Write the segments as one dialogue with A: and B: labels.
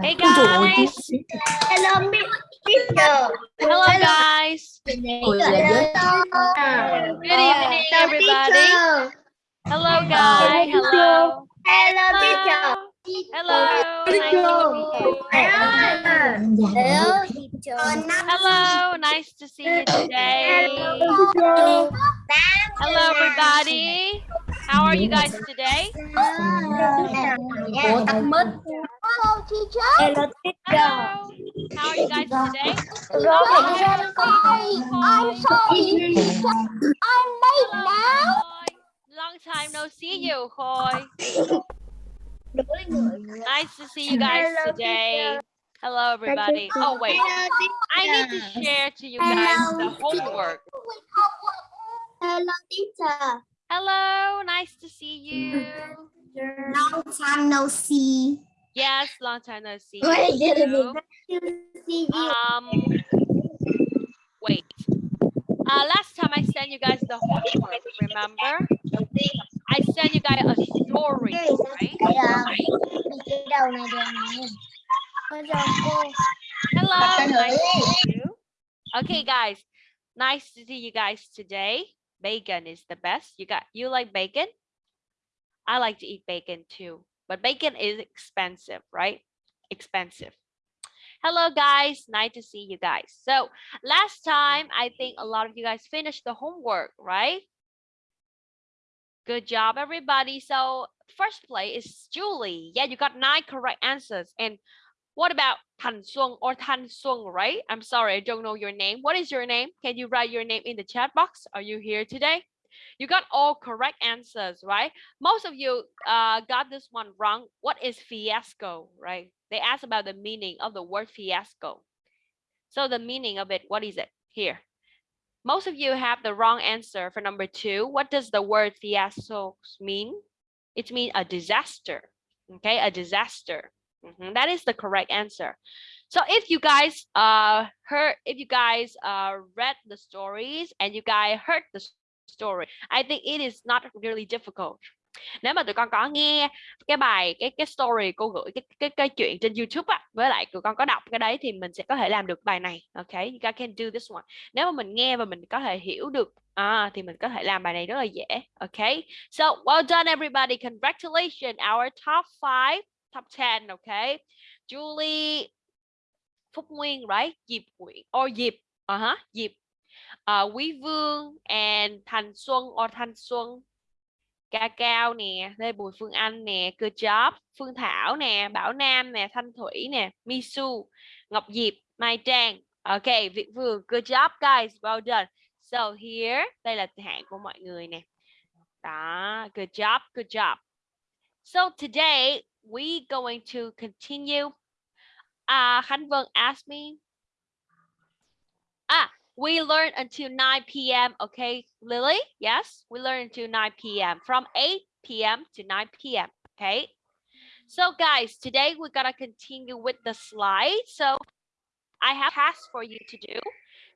A: Hey guys.
B: Hello, Teacher.
A: Hello guys. Good evening everybody. Hello guys. Hello.
B: Hello, teacher.
A: Hello. Nice to meet you.
B: Hello, teacher.
A: Hello. Nice to see you today. Hello everybody. How are you guys today?
B: Hello, teacher. Hello,
A: Hello. How are you guys today?
B: I'm sorry, teacher. I'm late now.
A: Long time no see you, Khôi. Nice to see you guys today. Hello everybody. Oh wait, I need to share to you guys the homework.
B: Hello, teacher.
A: Hello, nice to see you.
B: Long time no see.
A: Yes, long time no see
B: Wait,
A: you.
B: See you.
A: Um, wait. Uh, last time I sent you guys the homework, remember? I sent you guys a story, right?
B: Dạ. Đi cái đầu này đèn này. Con chào cô.
A: Hello, nice to see you. Okay, guys, nice to see you guys today. Bacon is the best. You got you like bacon? I like to eat bacon too, but bacon is expensive, right? Expensive. Hello, guys. Nice to see you guys. So last time, I think a lot of you guys finished the homework, right? Good job, everybody. So first place is Julie. Yeah, you got nine correct answers. And what about Tan Xuân or Tan Xuân, right? I'm sorry, I don't know your name. What is your name? Can you write your name in the chat box? Are you here today? You got all correct answers, right? Most of you uh, got this one wrong. What is fiasco, right? They asked about the meaning of the word fiasco. So the meaning of it, what is it? Here. Most of you have the wrong answer for number two. What does the word fiasco mean? It means a disaster. Okay, a disaster. Mm -hmm. That is the correct answer. So if you guys uh heard, if you guys uh read the stories and you guys heard the story, I think it is not really difficult. Nếu mà tụi con có nghe cái bài cái cái story cô gửi cái cái cái chuyện trên YouTube á với lại tụi con có đọc cái đấy thì mình sẽ có thể làm được bài này. Okay, you guys can do this one. Nếu mà mình nghe và mình có thể hiểu được à, thì mình có thể làm bài này rất là dễ. Okay, so well done everybody. Congratulations, our top five, top 10, okay? Julie, Phúc Nguyên, right? Diệp Nguyễn, or Diệp, uh -huh, Diệp, uh, Quý Vương, and Thành Xuân oh, or Thanh Xuân, Ca Cao nè, Lê Bùi Phương Anh nè, Good job, Phương Thảo nè, Bảo Nam nè, Thanh Thủy nè, Misu, Ngọc Diệp, Mai Trang. Okay, Việt Vương, good job guys, well done. So here, đây là hạng của mọi người nè. Đó, good job, good job. So today we going to continue. Uh, Khánh Vân asked me. Ah, we learn until 9 p.m. Okay, Lily? Yes, we learn until 9 p.m. From 8 p.m. to 9 p.m. Okay. So guys, today we're gonna continue with the slide. So I have tasks for you to do.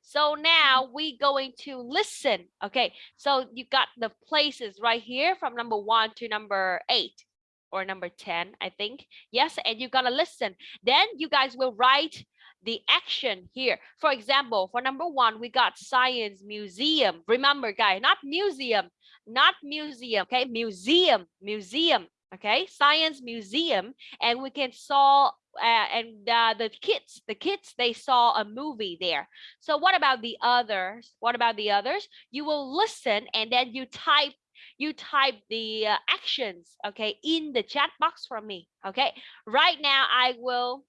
A: So now we going to listen. Okay, so you got the places right here from number one to number eight or number 10, I think. Yes, and you're gonna listen. Then you guys will write the action here. For example, for number one, we got science museum. Remember, guys, not museum, not museum, okay? Museum, museum, okay? Science museum, and we can saw uh, and uh, the kids, the kids, they saw a movie there. So what about the others? What about the others? You will listen and then you type you type the uh, actions okay in the chat box for me okay right now i will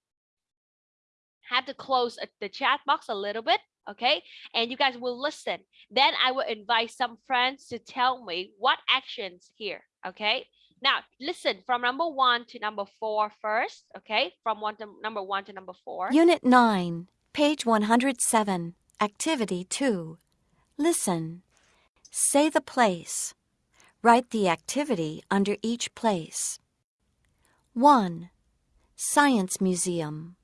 A: have to close uh, the chat box a little bit okay and you guys will listen then i will invite some friends to tell me what actions here okay now listen from number one to number four first okay from one to number one to number four
C: Unit 9, page 107, Activity 2. Listen. Say the place. Write the activity under each place. 1. Science Museum.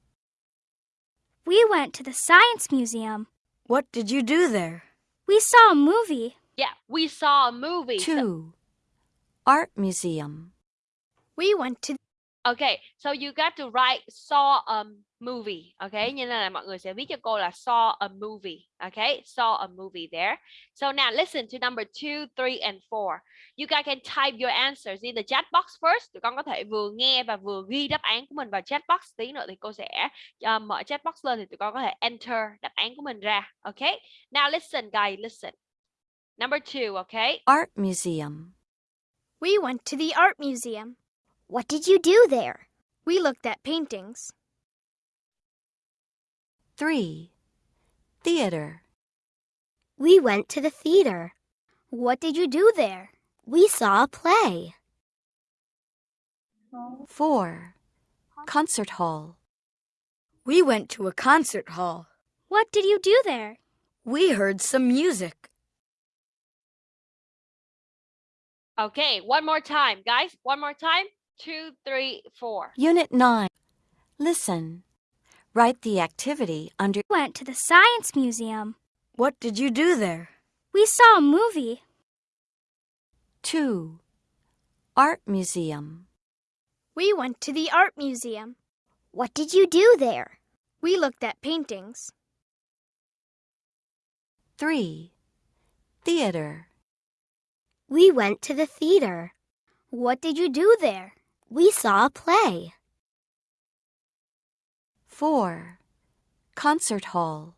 D: We went to the Science Museum.
E: What did you do there?
D: We saw a movie.
A: yeah we saw a movie so-
C: 2. Art Museum.
D: We went to
A: Okay, so you got to write saw a movie. Okay, như là mọi người sẽ viết cho cô là saw a movie. Okay, saw a movie there. So now listen to number two, three, and four. You guys can type your answers in the chat box first. Tụi con có thể vừa nghe và vừa ghi đáp án của mình vào chat box. Tí nữa thì cô sẽ uh, mở chat box lên thì tụi con có thể enter đáp án của mình ra. Okay, now listen, guys, listen. Number two, okay.
C: Art museum.
D: we went to the art museum.
B: What did you do there?
D: We looked at paintings.
C: 3. Theater.
B: We went to the theater.
D: What did you do there?
B: We saw a play.
C: 4. Concert hall.
E: We went to a concert hall.
D: What did you do there?
E: We heard some music.
A: Okay, one more time, guys. One more time. Two, three, four.
C: Unit 9. Listen. Write the activity under
D: We went to the science museum.
E: What did you do there?
D: We saw a movie.
C: 2. Art museum.
D: We went to the art museum.
B: What did you do there?
D: We looked at paintings.
C: 3. Theater.
B: We went to the theater.
D: What did you do there?
B: We saw a play.
C: 4. Concert hall.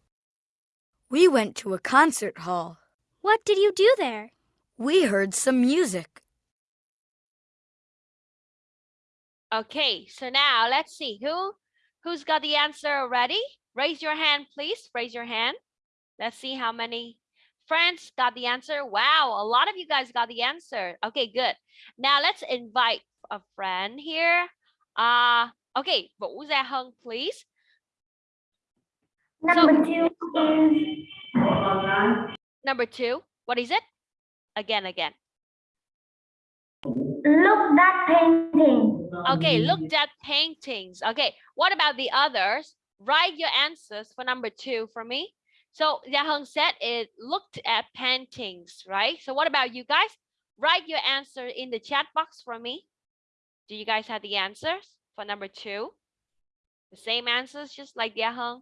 E: We went to a concert hall.
D: What did you do there?
E: We heard some music.
A: Okay, so now let's see who who's got the answer already. Raise your hand, please. Raise your hand. Let's see how many friends got the answer. Wow, a lot of you guys got the answer. Okay, good. Now let's invite a friend here. Uh okay, Vũ Gia Hân, please.
B: Number two
A: Number two, what is it? Again, again.
B: look that painting.
A: Okay, looked at paintings. Okay, what about the others? Write your answers for number two for me. So Hân said it looked at paintings, right? So what about you guys? Write your answer in the chat box for me. Do you guys have the answers for number two? The same answers, just like Hân.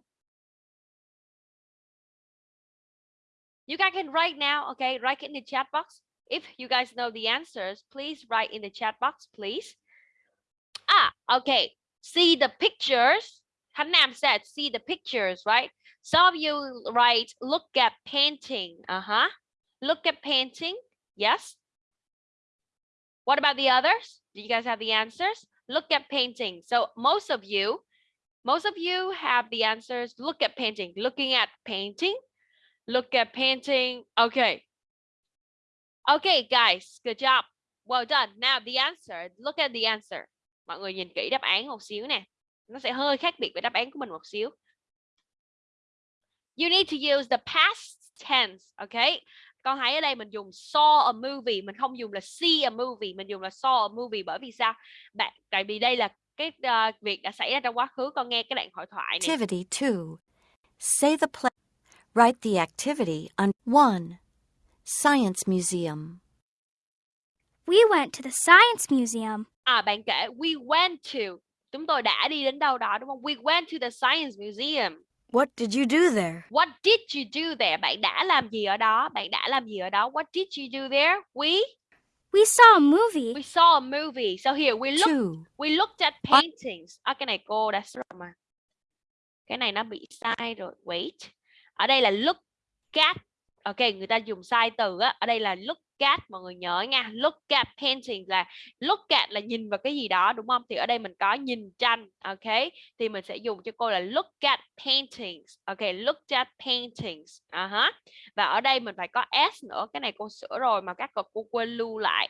A: You guys can write now, okay? Write in the chat box. If you guys know the answers, please write in the chat box, please. Ah, okay. See the pictures. Han Nam said, see the pictures, right? Some of you write, look at painting. Uh-huh. Look at painting. Yes. What about the others? Do you guys have the answers? Look at painting. So most of you, most of you have the answers. Look at painting. Looking at painting. Look at painting. Okay. Okay, guys. Good job. Well done. Now the answer. Look at the answer. Mọi người nhìn kỹ đáp án một xíu nè. Nó sẽ hơi khác biệt với đáp án của mình một xíu. You need to use the past tense, okay? Con thấy ở đây mình dùng saw a movie, mình không dùng là see a movie, mình dùng là saw a movie bởi vì sao? Bạn tại vì đây là cái ờ, việc đã xảy ra trong quá khứ, con nghe cái đoạn hội thoại này.
C: Activity 2. Say the place. Write the activity on 1. Science museum.
D: We went to the science museum.
A: À bạn kể we went to chúng tôi đã đi đến đâu đó đúng không? We went to the science museum.
E: What did you do there?
A: What did you do there? Bạn đã làm gì ở đó? Bạn đã làm gì ở đó? What did you do there? We
D: We saw a movie.
A: we saw a movie. So here we look
C: 2.
A: we looked at paintings. À, cái này cô đã sửa mà. Cái này nó bị sai rồi. Wait. Ở đây là look at. Ok, người ta dùng sai từ á. Ở đây là look at. Mọi người nhớ nha. Look at paintings là look at là nhìn vào cái gì đó đúng không? Thì ở đây mình có nhìn tranh. Ok. Thì mình sẽ dùng cho cô là look at paintings. Ok, look at paintings. À uh -huh. Và ở đây mình phải có s nữa. Cái này cô sửa rồi mà các cô quên lưu lại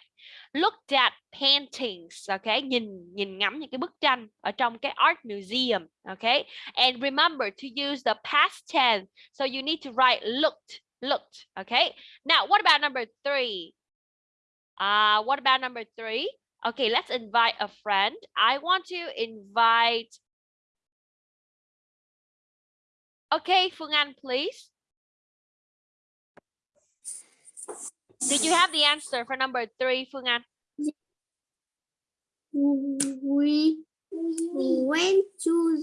A: look at paintings OK nhìn nhìn ngắm những cái bức tranh ở trong cái art museum OK and remember to use the past tense so you need to write looked looked okay now what about number three uh what about number three okay let's invite a friend i want to invite okay phương anh please Did you have the answer for number three, Phương Anh?
B: We went to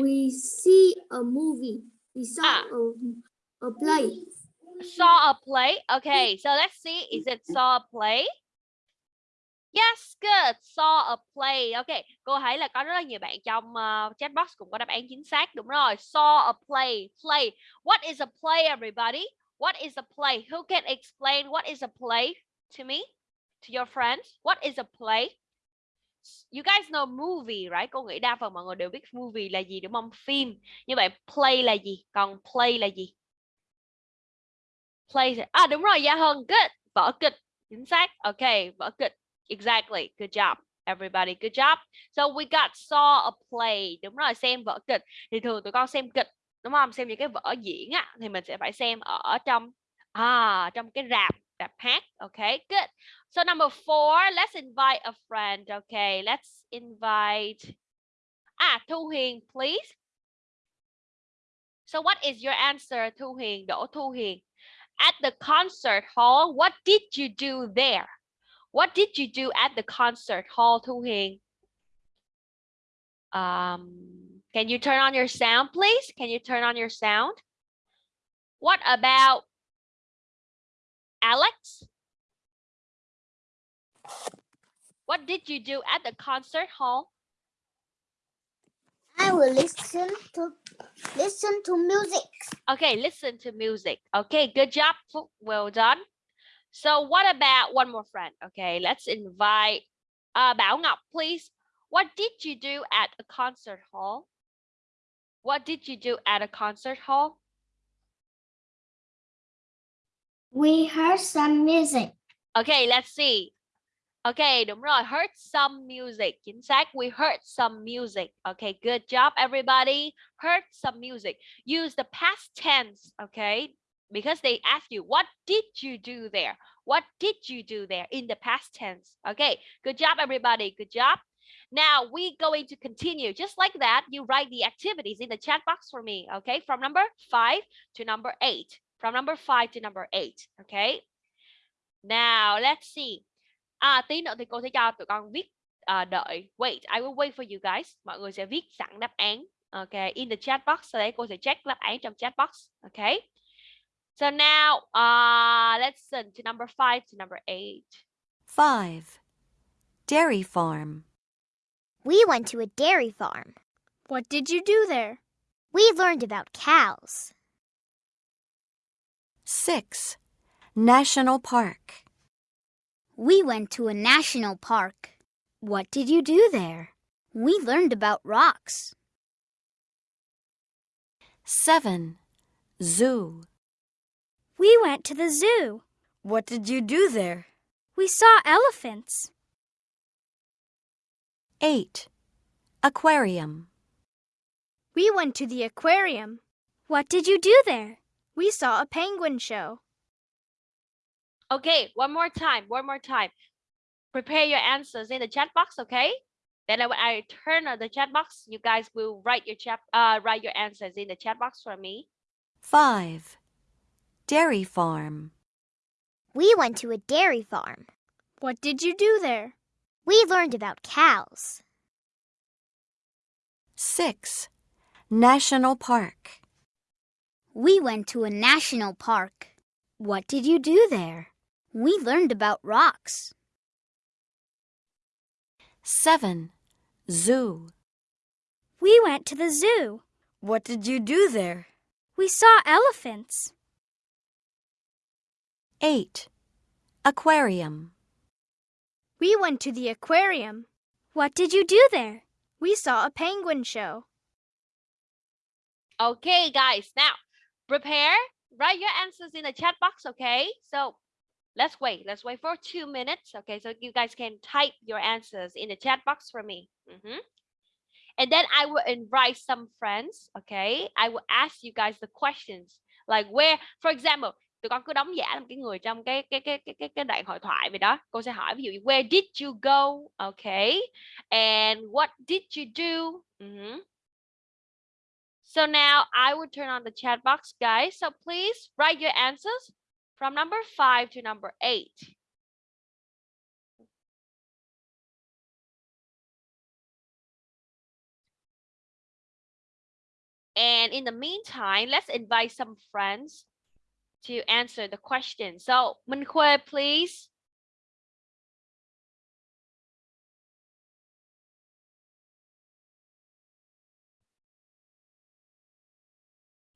B: we see a movie. We saw
A: Ah.
B: a, a play.
A: Saw a play. Okay, so let's see. Is it saw a play? Yes, good. Saw a play. Okay, cô thấy là có rất là nhiều bạn trong uh, chat box cũng có đáp án chính xác. Đúng rồi. Saw a play. Play. What is a play, everybody? What is a play? Who can explain what is a play to me? To your friends? What is a play? You guys know movie, right? Cô nghĩ đa phần mọi người đều biết movie là gì đúng không? Phim. Như vậy play là gì? Còn play là gì? Play. À đúng rồi, Gia Hân. Good. Vở kịch. Chính xác. Okay, vở kịch. Exactly. Good job. Everybody, good job. So we got saw a play. Đúng rồi, xem vở kịch. Thì thường tụi con xem kịch, đúng không? Xem những cái vở diễn á thì mình sẽ phải xem ở trong à trong cái rạp, rạp hát. Okay, good. So number four, let's invite a friend. Okay, let's invite À, Thu Hiền, please. So what is your answer, Thu Hiền? Đỗ Thu Hiền. At the concert hall, what did you do there? What did you do at the concert hall, Thu Hiền? Um, can you turn on your sound, please? Can you turn on your sound? What about Alex? What did you do at the concert hall?
B: Will listen to listen to music.
A: Okay, listen to music. Okay, good job. Well done. So what about one more friend? Okay, let's invite uh, Bảo Ngọc, please. What did you do at a concert hall? What did you do at a concert hall?
B: We heard some music.
A: Okay, let's see. Okay, đúng rồi. Heard some music. Chính xác. We heard some music. Okay, good job, everybody. Heard some music. Use the past tense, okay? Because they ask you, what did you do there? What did you do there in the past tense? Okay, good job, everybody. Good job. Now we going to continue just like that. You write the activities in the chat box for me. Okay, from number five to number eight. From number five to number eight. Okay. Now let's see. À tí nữa thì cô sẽ cho tụi con viết à, đợi. Wait, I will wait for you guys. Mọi người sẽ viết sẵn đáp án. Okay, in the chat box. Sau đấy cô sẽ check đáp án trong chat box. Okay. So now, uh, let's listen to number five to number eight.
C: 5. Dairy farm.
F: We went to a dairy farm.
D: What did you do there?
F: We learned about cows.
C: 6. National park.
F: We went to a national park. What did you do there? We learned about rocks.
C: 7. Zoo.
D: We went to the zoo.
E: What did you do there?
D: We saw elephants.
C: 8. Aquarium.
D: We went to the aquarium. What did you do there? We saw a penguin show.
A: Okay, one more time, one more time. Prepare your answers in the chat box, okay? Then when I turn on the chat box, you guys will write your chat, uh, write your answers in the chat box for me.
C: 5. Dairy farm.
F: We went to a dairy farm.
D: What did you do there?
F: We learned about cows.
C: 6. National park.
F: We went to a national park. What did you do there? We learned about rocks.
C: 7. Zoo.
D: We went to the zoo.
E: What did you do there?
D: We saw elephants.
C: 8. Aquarium.
D: We went to the aquarium. What did you do there? We saw a penguin show.
A: Okay, guys, now prepare, write your answers in the chat box, okay? So let's wait, let's wait for two minutes, okay? So you guys can type your answers in the chat box for me. Mhm. And then I will invite some friends, okay? I will ask you guys the questions, like where, for example, tụi con cứ đóng giả làm cái người trong cái cái cái cái cái, cái đoạn hội thoại vậy đó. Cô sẽ hỏi ví dụ where did you go, okay? And what did you do? Mhm. So now I will turn on the chat box, guys. So please write your answers from number five to number eight. And in the meantime, let's invite some friends to answer the question. So, Minhui, please.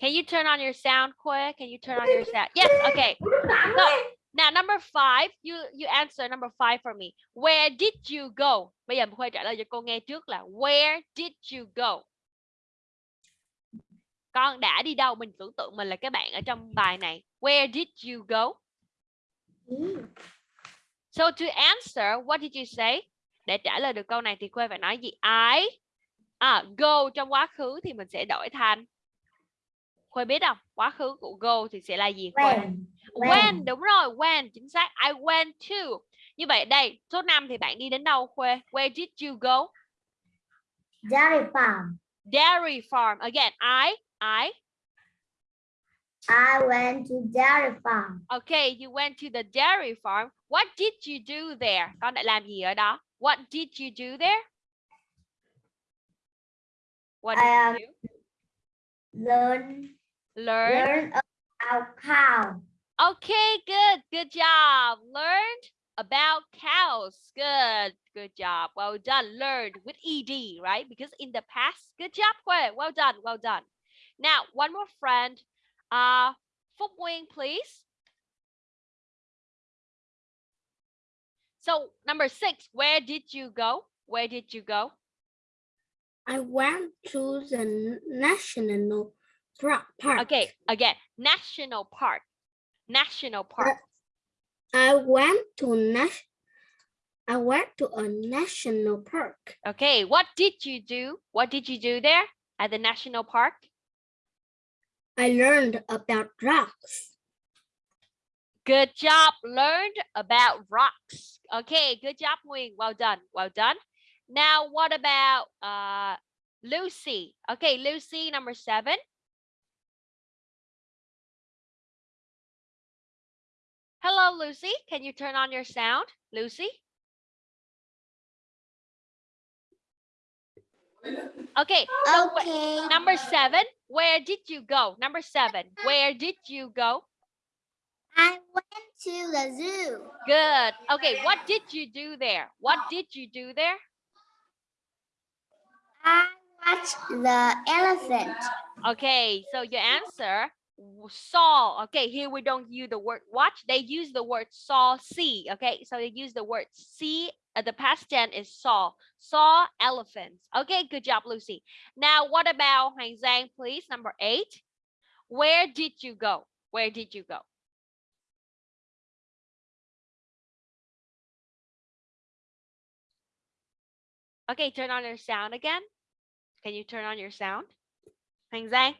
A: Can you turn on your sound, Khuê? Can you turn on your sound? Yes, okay. So, now number five, you you answer number five for me. Where did you go? Bây giờ Khuê trả lời cho cô nghe trước là Where did you go? Con đã đi đâu? Mình tưởng tượng mình là cái bạn ở trong bài này. Where did you go? So to answer, what did you say? Để trả lời được câu này thì Khuê phải nói gì? I à, go trong quá khứ thì mình sẽ đổi thành Khuê biết không? Quá khứ của go thì sẽ là gì Khuê?
B: When.
A: When, đúng rồi, when, chính xác. I went to. Như vậy đây, số 5 thì bạn đi đến đâu Khuê? Where did you go?
B: Dairy farm.
A: Dairy farm. Again, I, I.
B: I went to dairy farm.
A: Okay, you went to the dairy farm. What did you do there? Con đã làm gì ở đó? What did you do there? What did
B: um,
A: you do?
B: Learn,
A: Learn.
B: learn about cow.
A: Okay, good. Good job. Learned about cows. Good. Good job. Well done. Learned with ed, right? Because in the past. Good job. Well done. Well done. Now, one more friend. Uh, Phúc Nguyên, please. So, number six, where did you go? Where did you go?
B: I went to the national park.
A: Okay, again, national park. National park.
B: I went to I went to a national park.
A: Okay, what did you do? What did you do there at the national park?
B: I learned about rocks.
A: Good job. Learned about rocks. Okay, good job, Nguyên. Well done. Well done. Now, what about uh, Lucy? Okay, Lucy, number seven. Hello, Lucy. Can you turn on your sound? Lucy? Okay, so
B: Okay.
A: number seven, where did you go? Number seven, where did you go?
B: I went to the zoo.
A: Good. Okay, what did you do there? What did you do there?
B: I watched the elephant.
A: Okay, so your answer saw. Okay, here we don't use the word watch. They use the word saw, see. Okay, so they use the word see. Uh, the past tense is saw. Saw elephants. Okay, good job, Lucy. Now, what about Hoàng Giang, please? Number eight. Where did you go? Where did you go? Okay, turn on your sound again. Can you turn on your sound? Hoàng Giang.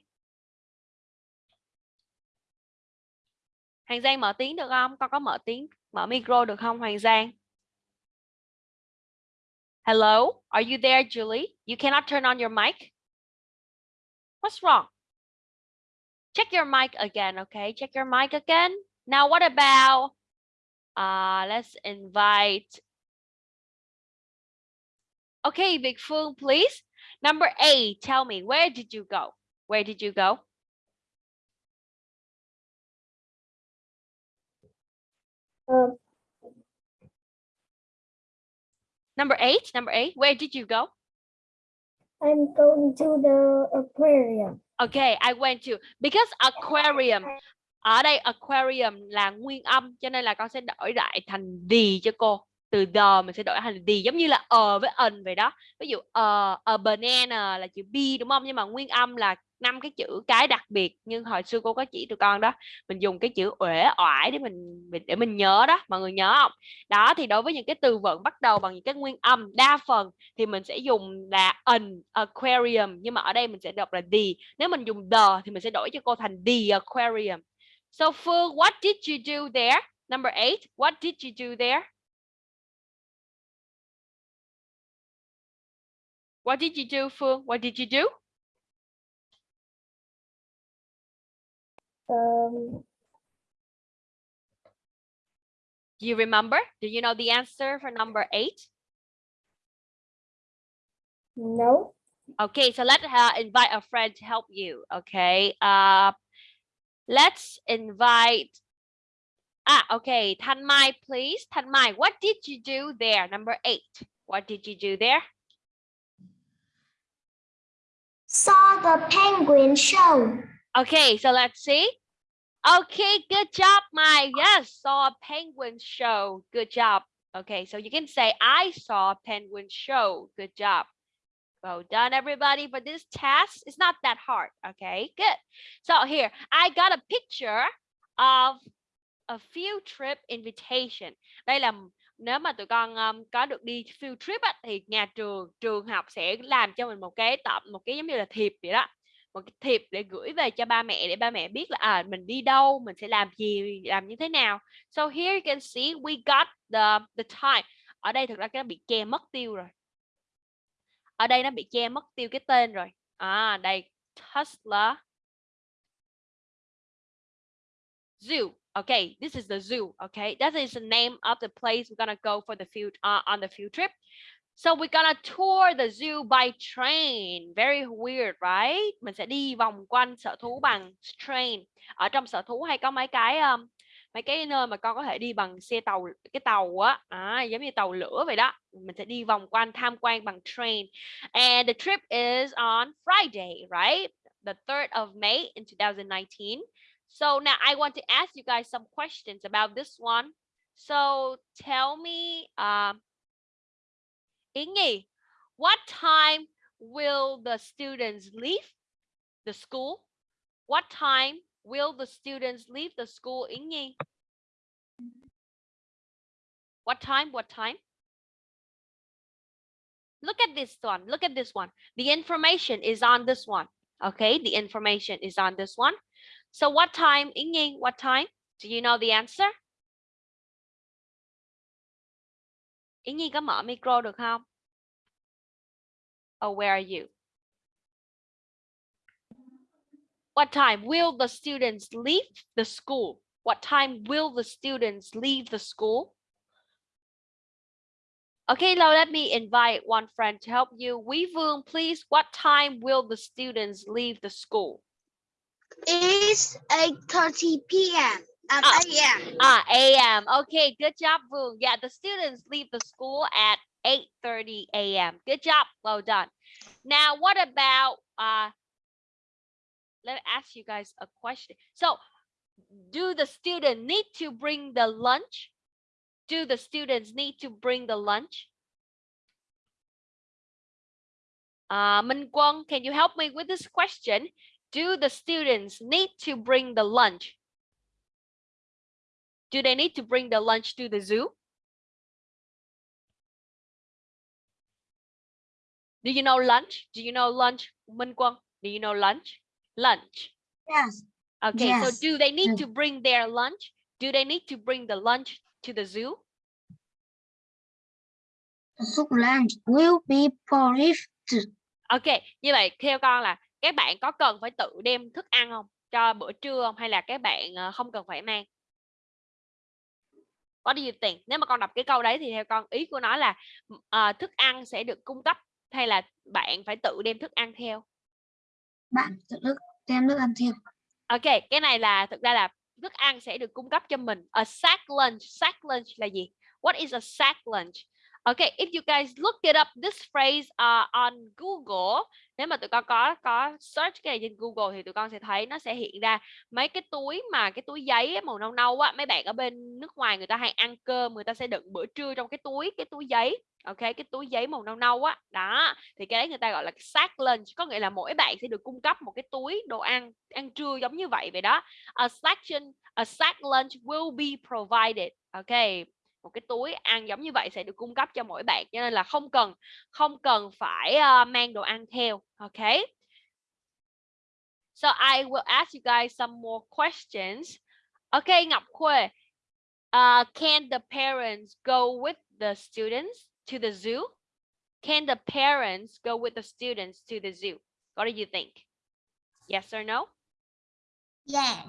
A: Hoàng Giang mở tiếng được không? Con có mở tiếng, mở micro được không Hoàng Giang? Hello, are you there, Julie? You cannot turn on your mic? What's wrong? Check your mic again, okay? Check your mic again. Now, what about, uh, let's invite, okay, Big Phương, please. Number eight, tell me, where did you go? Where did you go?
B: Um,
A: Number eight, number eight, where did you go?
B: I'm going to the aquarium.
A: Okay, I went to because aquarium ở đây aquarium là nguyên âm cho nên là con sẽ đổi lại thành the cho cô. Từ the mình sẽ đổi thành the giống như là ờ với ần vậy đó. Ví dụ ờ a banana là chữ b đúng không? Nhưng mà nguyên âm là năm cái chữ cái đặc biệt nhưng hồi xưa cô có chỉ tụi con đó, mình dùng cái chữ uể, oải để mình, mình- để mình nhớ đó, mọi người nhớ không? Đó, thì đối với những cái từ vựng bắt đầu bằng những cái nguyên âm đa phần thì mình sẽ dùng là an, aquarium, nhưng mà ở đây mình sẽ đọc là the. Nếu mình dùng the thì mình sẽ đổi cho cô thành the aquarium. So, Phương, what did you do there? Number eight, what did you do there? What did you do, Phương? What did you do?
B: Um,
A: do you remember do you know the answer for number eight
B: no.
A: Okay, so let's uh, invite a friend to help you. Okay, uh, let's invite. Ah, okay, Thanh Mai, please. Thanh Mai, what did you do there? Number eight. What did you do there?
B: Saw the penguin show.
A: Okay, so let's see. Okay, good job, Mai. Yes, saw a penguin show. Good job. Okay, so you can say I saw a penguin show. Good job. Well done, everybody. For this task, it's not that hard. Okay, good. So here, I got a picture of a field trip invitation. Đây là nếu mà tụi con um, có được đi field trip á, thì nhà trường trường học sẽ làm cho mình một cái tập một cái giống như là thiệp vậy đó một cái thiệp để gửi về cho ba mẹ để ba mẹ biết là à mình đi đâu mình sẽ làm gì làm như thế nào. So here you can see we got the the time ở đây thực ra cái nó bị che mất tiêu rồi. Ở đây nó bị che mất tiêu cái tên rồi. À đây Tesla zoo. Okay this is the zoo okay that is the name of the place we're gonna go for the field uh, on the field trip. So we're gonna tour the zoo by train. Very weird, right? Mình sẽ đi vòng quanh sở thú bằng train. Ở trong sở thú hay có mấy cái um, mấy cái nơi mà con có thể đi bằng xe tàu cái tàu á, à, giống như tàu lửa vậy đó. Mình sẽ đi vòng quanh tham quan bằng train. And the trip is on Friday, right? The 3rd of May in 2019. So now I want to ask you guys some questions about this one. So tell me um Nhi, what time will the students leave the school? What time will the students leave the school, Nhi? What time? What time? Look at this one. Look at this one. The information is on this one. Okay, the information is on this one. So what time, Nhi? What time? Do you know the answer? Yến Nhi có mở micro được không? Or where are you? What time will the students leave the school? What time will the students leave the school? Okay, now let me invite one friend to help you. Quý Vương, please, what time will the students leave the school?
B: It's 8.30 p.m. Um,
A: Ah.
B: a.m.
A: Ah, a.m. Okay, good job, Vương. Yeah, the students leave the school at 8.30 a.m. Good job. Well done. Now, what about, uh, let me ask you guys a question. So, do the student need to bring the lunch? Do the students need to bring the lunch? Uh, Minh Quân, can you help me with this question? Do the students need to bring the lunch? Do they need to bring the lunch to the zoo? Do you know lunch? Do you know lunch, Minh Quân? Do you know lunch? Lunch.
B: Yes.
A: Okay, so
B: Yes.
A: do they need
B: Yes.
A: to bring their lunch? Do they need to bring the lunch to the zoo?
B: The soup lunch will be provided.
A: Ok, như vậy theo con là các bạn có cần phải tự đem thức ăn không? Cho bữa trưa không? Hay là các bạn ờ, không cần phải mang? What do you think? Nếu mà con đọc cái câu đấy thì theo con ý của nó là ờ, thức ăn sẽ được cung cấp hay là bạn phải tự đem thức ăn theo?
B: Bạn tự đem thức ăn theo.
A: Ok, cái này là thực ra là thức ăn sẽ được cung cấp cho mình. A sack lunch. Sack lunch là gì? What is a sack lunch? Okay, if you guys look it up this phrase uh, on Google, nếu mà tụi con có có search cái này trên Google thì tụi con sẽ thấy nó sẽ hiện ra mấy cái túi mà cái túi giấy màu nâu nâu á, mấy bạn ở bên nước ngoài người ta hay ăn cơm, người ta sẽ đựng bữa trưa trong cái túi cái túi giấy. Ok, cái túi giấy màu nâu nâu á. Đó, thì cái đấy người ta gọi là sack lunch, có nghĩa là mỗi bạn sẽ được cung cấp một cái túi đồ ăn ăn trưa giống như vậy vậy đó. A section a sack lunch will be provided. Ok, một cái túi ăn giống như vậy sẽ được cung cấp cho mỗi bạn cho nên là không cần không cần phải uh, mang đồ ăn theo ok? So I will ask you guys some more questions. Ok, Ngọc Khuê uh, can the parents go with the students to the zoo? Can the parents go with the students to the zoo? What do you think? Yes or no?
B: Yes.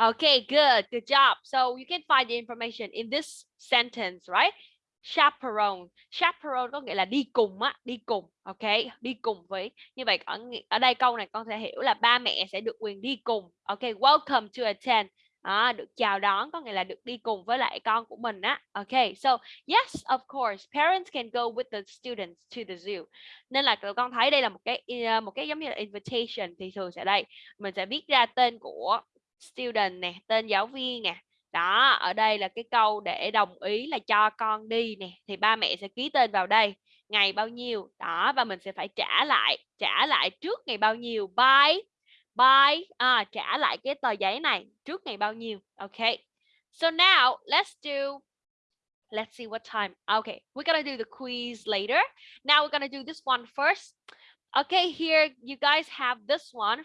A: Okay, good, good job. So you can find the information in this sentence, right? chaperone. Chaperone có nghĩa là đi cùng á đi cùng ok đi cùng với như vậy ở ở đây câu này con sẽ hiểu là ba mẹ sẽ được quyền đi cùng ok welcome to attend. À, được chào đón có nghĩa là được đi cùng với lại con của mình á ok so yes of course parents can go with the students to the zoo. Nên là tụi con thấy đây là một cái một cái giống như là invitation thì thường sẽ đây. Mình sẽ viết ra tên của student nè tên giáo viên nè. Đó ở đây là cái câu để đồng ý là cho con đi nè thì ba mẹ sẽ ký tên vào đây ngày bao nhiêu. Đó và mình sẽ phải trả lại trả lại trước ngày bao nhiêu. By by à, trả lại cái tờ giấy này trước ngày bao nhiêu. Ok. So now let's do let's see what time. Okay we're gonna do the quiz later. Now we're gonna do this one first. Okay here you guys have this one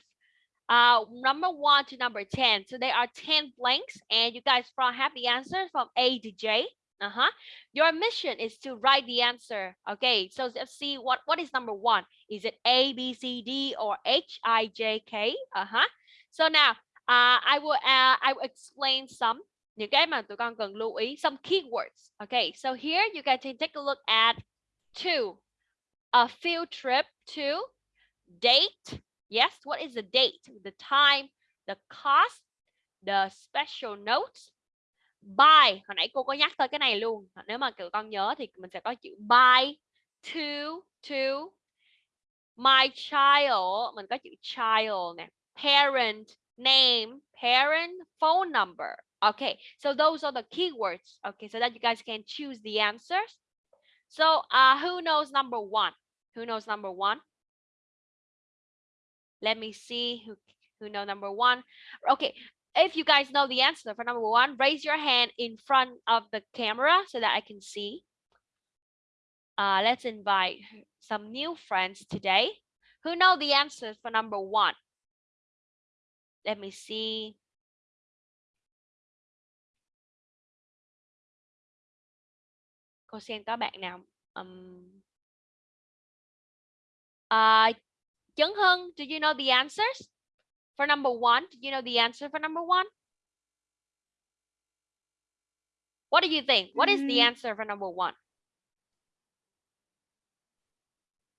A: uh number one to number 10 so there are 10 blanks and you guys from have the answers from a to j. Uh-huh. Your mission is to write the answer. Okay so let's see what what is number one? Is it a b c d or h i j k? Uh-huh. So now uh i will uh, i will explain some. Những cái mà tụi con cần lưu ý some keywords. Okay so here you can take a look at two. A field trip to date Yes, what is the date, the time, the cost, the special notes? By, hồi nãy cô có nhắc tới cái này luôn. Nếu mà cậu con nhớ thì mình sẽ có chữ by to to my child, mình có chữ child nè. Parent name, parent phone number. Okay, so those are the keywords. Okay, so that you guys can choose the answers. So, uh, who knows number one? Who knows number one? Let me see who who know number one. Okay, if you guys know the answer for number one, raise your hand in front of the camera so that I can see. Uh, let's invite some new friends today. Who know the answers for number one? Let me see. Cô xem có bạn nào um, uh, Chấn Hưng, do you know the answers for number one? Do you know the answer for number one? What do you think? What is the
B: Mm.
A: answer for number one?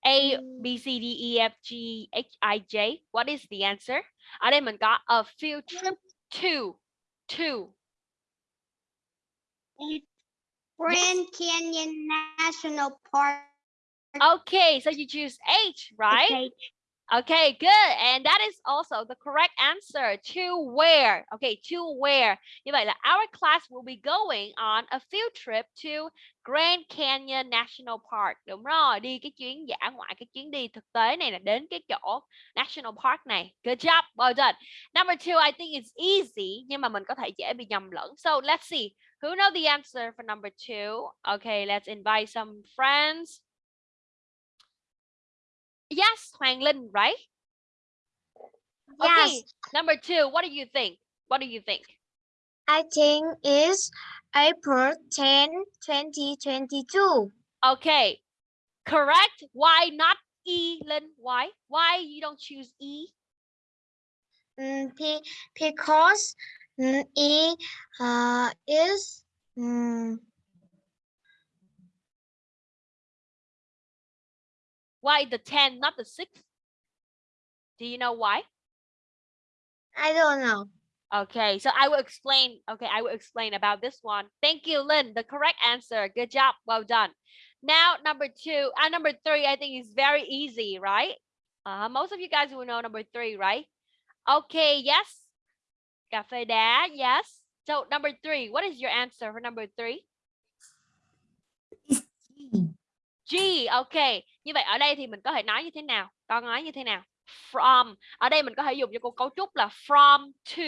A: A, B, C, D, E, F, G, H, I, J. What is the answer? Ở đây mình có a field trip to, to.
B: Grand Canyon National Park.
A: Okay, so you choose H, right?
B: Okay.
A: Okay, good. And that is also the correct answer. To where? Okay, to where? Như vậy là our class will be going on a field trip to Grand Canyon National Park. Đúng rồi, đi cái chuyến giả ngoại, cái chuyến đi thực tế này là đến cái chỗ National Park này. Good job, well done. Number two, I think it's easy, nhưng mà mình có thể dễ bị nhầm lẫn. So let's see. Who know the answer for number two? Okay, let's invite some friends. Yes, Hoàng Linh, right? Okay, number two, what do you think? What do you think?
B: I think is April 10, 2022.
A: Okay, correct. Why not E, Linh? Why? Why you don't choose E?
B: Mm, be- because mm, it uh, is mm,
A: Why the 10, not the 6? Do you know why?
B: I don't know.
A: Okay, so I will explain. Okay, I will explain about this one. Thank you, Linh. The correct answer. Good job. Well done. Now, number two, and number three, I think is very easy, right? Uh, most of you guys will know number three, right? Okay, yes. Cà phê đá, yes. So number three, what is your answer for number three? G, ok. Như vậy ở đây thì mình có thể nói như thế nào? Con nói như thế nào? From. Ở đây mình có thể dùng cho cô cấu trúc là from to.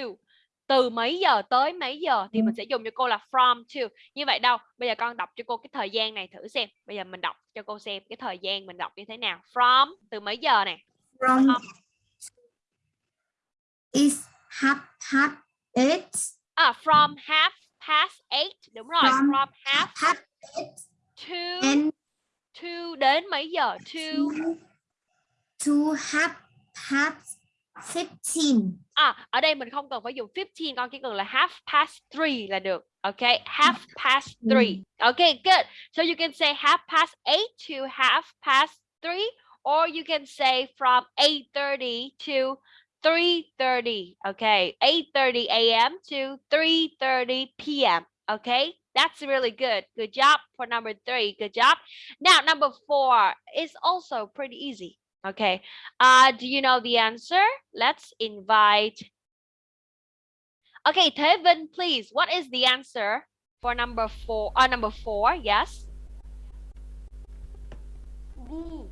A: Từ mấy giờ tới mấy giờ thì mình sẽ dùng cho cô là from to. Như vậy đâu? Bây giờ con đọc cho cô cái thời gian này thử xem. Bây giờ mình đọc cho cô xem cái thời gian mình đọc như thế nào. From từ mấy giờ nè?
B: From
A: From.
B: is half half eight.
A: À, from half past eight. Đúng rồi.
B: From
A: From half
B: half eight
A: to
B: and
A: to đến mấy giờ? To
B: to half half 15.
A: À, ở đây mình không cần phải dùng 15, con chỉ cần là half past 3 là được. Okay, half past 3. Okay, good. So you can say half past 8 to half past 3 or you can say from 8:30 to 3:30. Okay, 8:30 a.m. to 3:30 p.m. Okay, that's really good. Good job for number three. Good job. Now, number four is also pretty easy. Okay, uh, do you know the answer? Let's invite. Okay, Tevin, please. What is the answer for number four? Uh, number four, yes. B.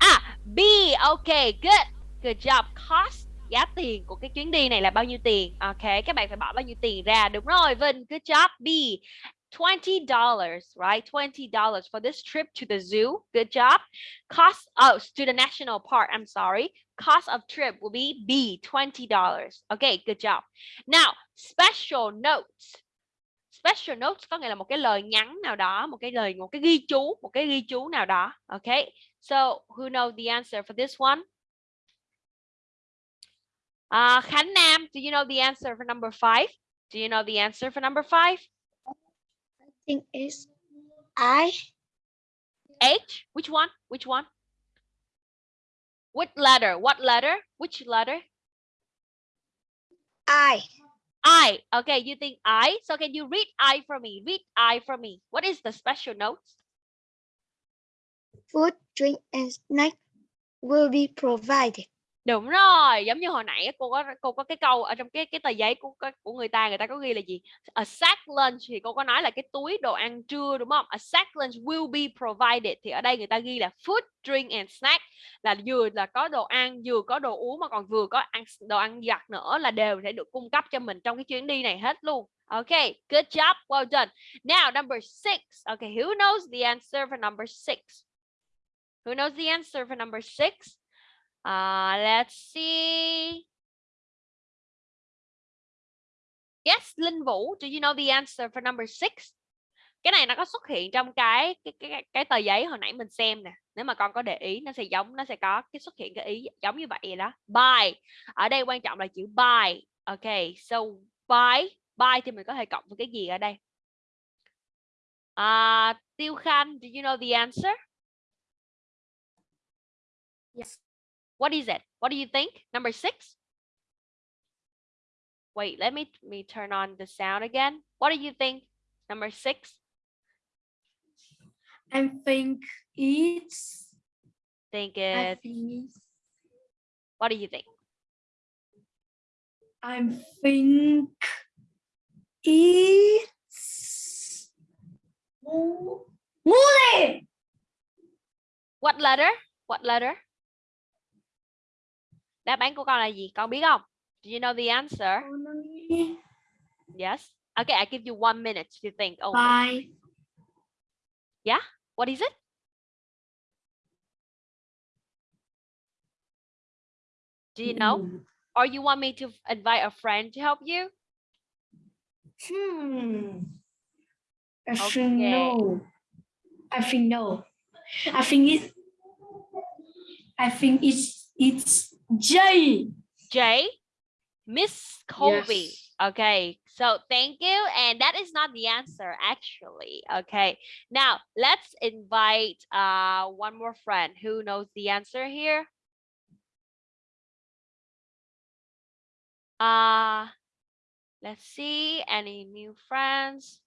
A: Ah, B. Okay, good. Good job. Cost. Giá tiền của cái chuyến đi này là bao nhiêu tiền? Okay, các bạn phải bỏ bao nhiêu tiền ra. Đúng rồi, Vinh. Good job. B. $20, right? $20 for this trip to the zoo. Good job. Cost, oh, to the national park. I'm sorry. Cost of trip will be B, $20. Okay, good job. Now, special notes. Special notes có nghĩa là một cái lời nhắn nào đó, một cái lời, một cái ghi chú, một cái ghi chú nào đó. Okay, so who knows the answer for this one? Uh, Khánh Nam, do you know the answer for number five? Do you know the answer for number five?
B: I think it's I.
A: H? Which one? Which one? What letter? What letter? Which letter?
B: I.
A: I. Okay, you think I? So can you read I for me? Read I for me. What is the special note?
B: Food, drink, and snack will be provided.
A: Đúng rồi, giống như hồi nãy cô có cô có cái câu ở trong cái cái tờ giấy của của người ta người ta có ghi là gì? A sack lunch thì cô có nói là cái túi đồ ăn trưa đúng không? A sack lunch will be provided thì ở đây người ta ghi là food, drink and snack là vừa là có đồ ăn, vừa có đồ uống mà còn vừa có ăn đồ ăn giặt nữa là đều sẽ được cung cấp cho mình trong cái chuyến đi này hết luôn. Okay, good job, well done. Now number six. Okay, who knows the answer for number six? Who knows the answer for number six? Uh, let's see. Yes, Linh Vũ, do you know the answer for number six? Cái này nó có xuất hiện trong cái cái cái cái tờ giấy hồi nãy mình xem nè. Nếu mà con có để ý nó sẽ giống nó sẽ có cái xuất hiện cái ý giống như vậy đó. By. Ở đây quan trọng là chữ by. Okay, so by by thì mình có thể cộng với cái gì ở đây? Uh, Tiêu Khanh, do you know the answer?
B: Yes.
A: What is it? What do you think? Number six? Wait, let me, me turn on the sound again. What do you think? Number six?
B: I think it's.
A: Think it. What do you think?
B: I think it's. Mule.
A: What letter? What letter? Đáp án của con là gì? Con biết không? Do you know the answer? Yes. Okay, I give you one minute to think. Oh,
B: Bye. Yeah.
A: What is it? Do you know? Or you want me to invite a friend to help you?
B: Hmm. I
A: Okay.
B: think no. I think no. I think it's. I think it's it's J.
A: J, Miss Colby.
B: Yes.
A: Okay, so thank you. And that is not the answer, actually. Okay, now let's invite uh, one more friend who knows the answer here. Uh, let's see, any new friends?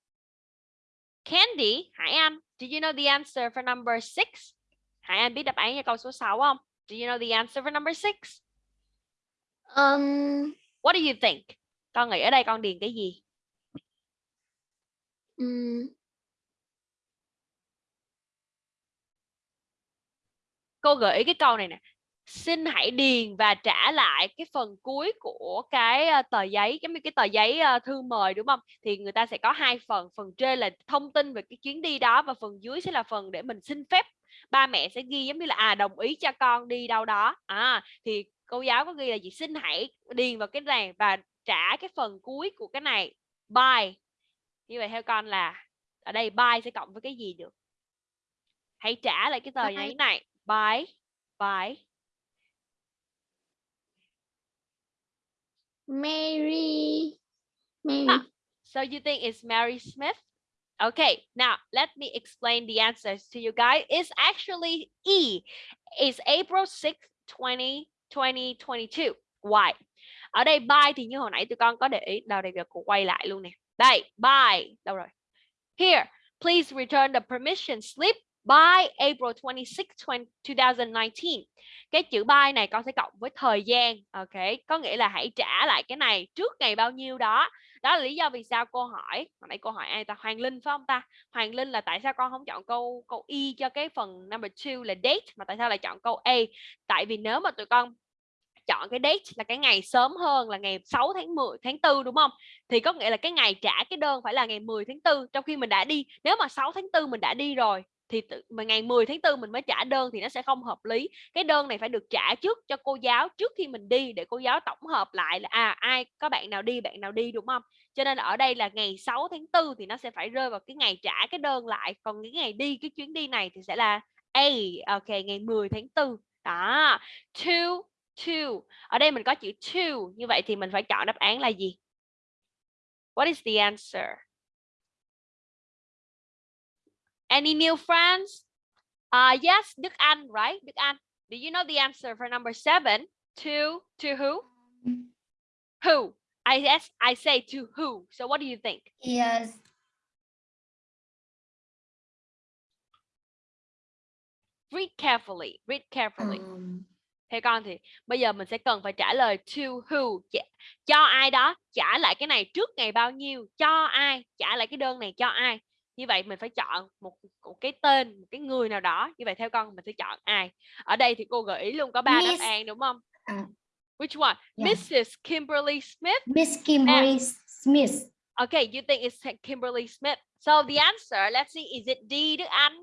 A: Candy, Hải Anh, do you know the answer for number six? Hải Anh biết đáp án cho câu số 6 không? Do you know the answer for number six?
B: Um.
A: What do you think? Con nghĩ ở đây con điền cái gì?
B: mm,
A: Cô gợi ý cái câu này nè. Xin hãy điền và trả lại cái phần cuối của cái ờ, tờ giấy giống như cái tờ giấy ờ, thư mời đúng không? Thì người ta sẽ có hai phần, phần trên là thông tin về cái chuyến đi đó và phần dưới sẽ là phần để mình xin phép. Ba mẹ sẽ ghi giống như là à đồng ý cho con đi đâu đó. À thì cô giáo có ghi là gì? Xin hãy điền vào cái này và trả cái phần cuối của cái này. By. Như vậy theo con là ở đây by sẽ cộng với cái gì được? Hãy trả lại cái tờ giấy này. By. By.
G: Mary. Mary.
A: Ah. So you think it's Mary Smith? Okay, now let me explain the answers to you guys. It's actually E. It's April 6, 20, 2022. Why? Ở đây by thì như hồi nãy tụi con có để ý. Đâu đây việc cô quay lại luôn nè. Đây, by. Đâu rồi? Here, please return the permission slip by April 26, 2019. Cái chữ by này con sẽ cộng với thời gian. Ok, có nghĩa là hãy trả lại cái này trước ngày bao nhiêu đó. Đó là lý do vì sao cô hỏi. Hồi nãy cô hỏi ai ta? Hoàng Linh phải không ta? Hoàng Linh là tại sao con không chọn câu câu Y cho cái phần number 2 là date, mà tại sao lại chọn câu A? Tại vì nếu mà tụi con chọn cái date là cái ngày sớm hơn, là ngày 6 tháng 10 tháng 4 đúng không? Thì có nghĩa là cái ngày trả cái đơn phải là ngày 10 tháng 4 trong khi mình đã đi. Nếu mà 6 tháng 4 mình đã đi rồi thì tự, mà ngày 10 tháng 4 mình mới trả đơn thì nó sẽ không hợp lý. Cái đơn này phải được trả trước cho cô giáo trước khi mình đi để cô giáo tổng hợp lại là à ai có bạn nào đi bạn nào đi đúng không? Cho nên ở đây là ngày 6 tháng 4 thì nó sẽ phải rơi vào cái ngày trả cái đơn lại. Còn cái ngày đi cái chuyến đi này thì sẽ là A. Ok, ngày 10 tháng 4. Đó. To to. Ở đây mình có chữ to, như vậy thì mình phải chọn đáp án là gì? What is the answer? Any new friends? Uh, yes, Đức Anh, right? Đức Anh. Do you know the answer for number seven? To, to who? Who? I yes, I say to who. So what do you think?
B: Yes.
A: Read carefully. Read carefully.
B: Um,
A: Theo con thì bây giờ mình sẽ cần phải trả lời to who Dạ- cho ai đó trả lại cái này trước ngày bao nhiêu cho ai trả lại cái đơn này cho ai như vậy mình phải chọn một, một cái tên một cái người nào đó như vậy theo con mình sẽ chọn ai ở đây thì cô gợi ý luôn có ba đáp án đúng không
B: à.
A: which one
B: Yeah.
A: Mrs Kimberly Smith
B: Miss Kimberly Smith.
A: okay you think it's Kimberly Smith so the answer let's see is it D Đức Anh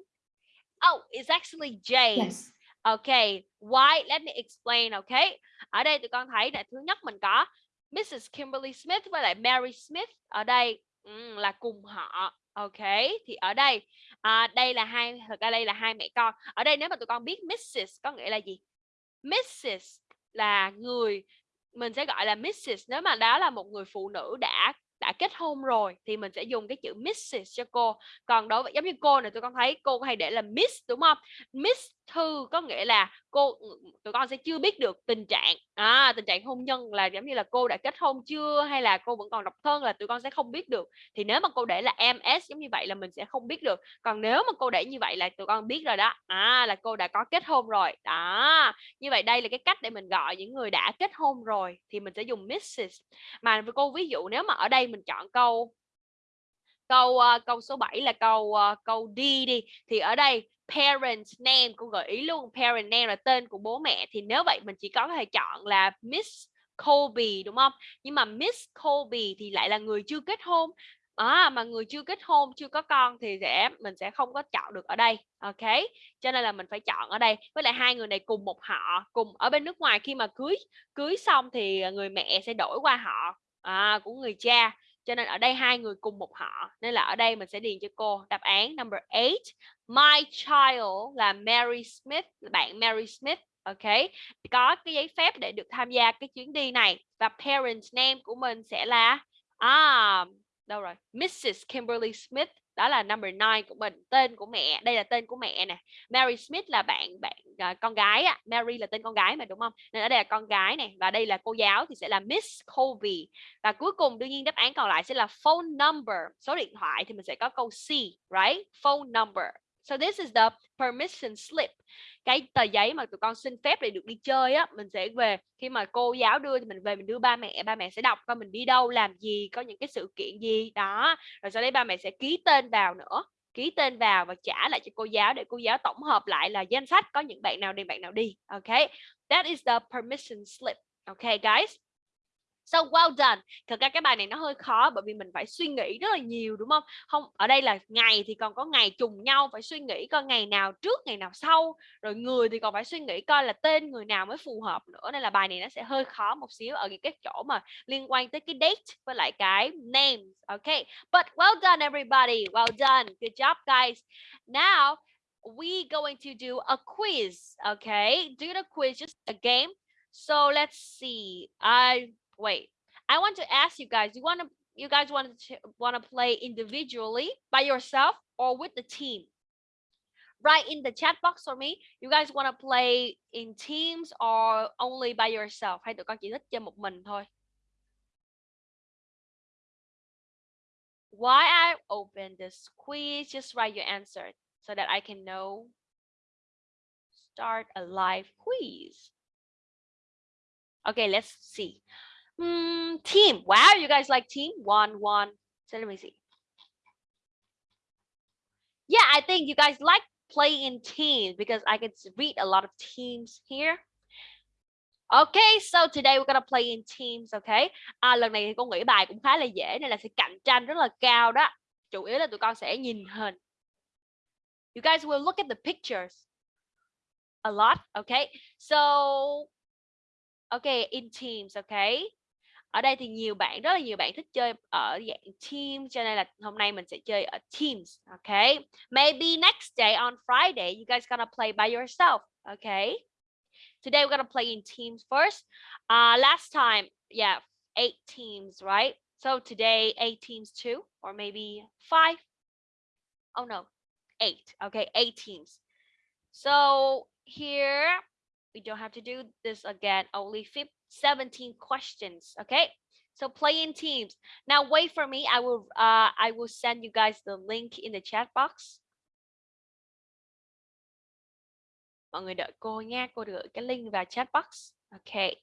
A: oh it's actually J
B: Yes.
A: Okay, why? Let me explain, okay? Ở đây tụi con thấy là thứ nhất mình có Mrs. Kimberly Smith với lại Mary Smith ở đây ừm, là cùng họ. OK, thì ở đây à, đây là hai thật ra đây là hai mẹ con. Ở đây nếu mà tụi con biết Mrs có nghĩa là gì? Mrs là người mình sẽ gọi là Mrs nếu mà đó là một người phụ nữ đã đã kết hôn rồi thì mình sẽ dùng cái chữ Mrs cho cô. Còn đối với giống như cô này tụi con thấy cô hay để là Miss đúng không? Miss Thư có nghĩa là cô ừ, ừ, tụi con sẽ chưa biết được tình trạng à, tình trạng hôn nhân là giống như là cô đã kết hôn chưa hay là cô vẫn còn độc thân là tụi con sẽ không biết được. Thì nếu mà cô để là MS giống như vậy là mình sẽ không biết được. Còn nếu mà cô để như vậy là tụi con biết rồi đó à là cô đã có kết hôn rồi. Đó như vậy đây là cái cách để mình gọi những người đã kết hôn rồi thì mình sẽ dùng Mrs mà với cô ví dụ nếu mà ở đây mình chọn câu câu uh, câu số 7 là câu uh, câu D đi thì ở đây parent name cô gợi ý luôn. Parent name là tên của bố mẹ. Thì nếu vậy mình chỉ có thể chọn là Miss Colby đúng không? Nhưng mà Miss Colby thì lại là người chưa kết hôn. À, mà người chưa kết hôn chưa có con thì sẽ mình sẽ không có chọn được ở đây. Ok? Cho nên là mình phải chọn ở đây. Với lại hai người này cùng một họ cùng ở bên nước ngoài. Khi mà cưới cưới xong thì người mẹ sẽ đổi qua họ à, của người cha cho nên ở đây hai người cùng một họ, nên là ở đây mình sẽ điền cho cô đáp án number 8 my child là Mary Smith, bạn Mary Smith, ok? Có cái giấy phép để được tham gia cái chuyến đi này và parent name của mình sẽ là à đâu rồi? Mrs Kimberly Smith đó là number 9 của mình tên của mẹ đây là tên của mẹ nè. Mary Smith là bạn bạn à, con gái á Mary là tên con gái mà đúng không? Nên ở đây là con gái này và đây là cô giáo thì sẽ là Miss Colby và cuối cùng đương nhiên đáp án còn lại sẽ là phone number số điện thoại thì mình sẽ có câu C right? Phone number. So this is the permission slip cái tờ giấy mà tụi con xin phép để được đi chơi á, mình sẽ về, khi mà cô giáo đưa thì mình về mình đưa ba mẹ ba mẹ sẽ đọc coi mình đi đâu, làm gì, có những cái sự kiện gì, đó. Rồi sau đấy ba mẹ sẽ ký tên vào nữa, ký tên vào và trả lại cho cô giáo để cô giáo tổng hợp lại là danh sách có những bạn nào đi bạn nào đi, ok? That is the permission slip okay guys? So well done. Thật ra cái bài này nó hơi khó bởi vì mình phải suy nghĩ rất là nhiều đúng không? Không, ở đây là ngày thì còn có ngày trùng nhau phải suy nghĩ coi ngày nào trước, ngày nào sau. Rồi người thì còn phải suy nghĩ coi là tên người nào mới phù hợp nữa nên là bài này nó sẽ hơi khó một xíu ở những cái chỗ mà liên quan tới cái date với lại cái name. Okay. But well done everybody. Well done. Good job guys. Now we going to do a quiz. Okay. Do the quiz just a game. So let's see. I wait I want to ask you guys, you want to you guys want to want to play individually by yourself or with the team? Write in the chat box for me. You guys want to play in teams or only by yourself? Hay tụi con chỉ thích chơi một mình thôi? Why I open this quiz? Just write your answer so that I can know. Start a live quiz. Okay, let's see. Mm, team. Wow, you guys like team? One, one. So let me see. Yeah, I think you guys like play in teams because I can read a lot of teams here. Okay, so today we're gonna play in teams, okay? À, lần này thì con nghĩ bài cũng khá là dễ nên là sẽ cạnh tranh rất là cao đó. Chủ yếu là tụi con sẽ nhìn hình. You guys will look at the pictures a lot, okay? So, okay, in teams, okay? Ở đây thì nhiều bạn, rất là nhiều bạn thích chơi ở dạng team cho nên là hôm nay mình sẽ chơi ở teams, okay? Maybe next day on Friday you guys gonna play by yourself, okay? Today we're gonna play in teams first. Uh, last time, yeah, eight teams, right? So today eight teams too, or maybe five. Oh no, eight. Okay, eight teams. So here we don't have to do this again. Only 15, 17 questions. Okay. So play in teams. Now wait for me. I will uh I will send you guys the link in the chat box. Mọi người đợi cô nha, cô gửi cái link vào chat box. Okay.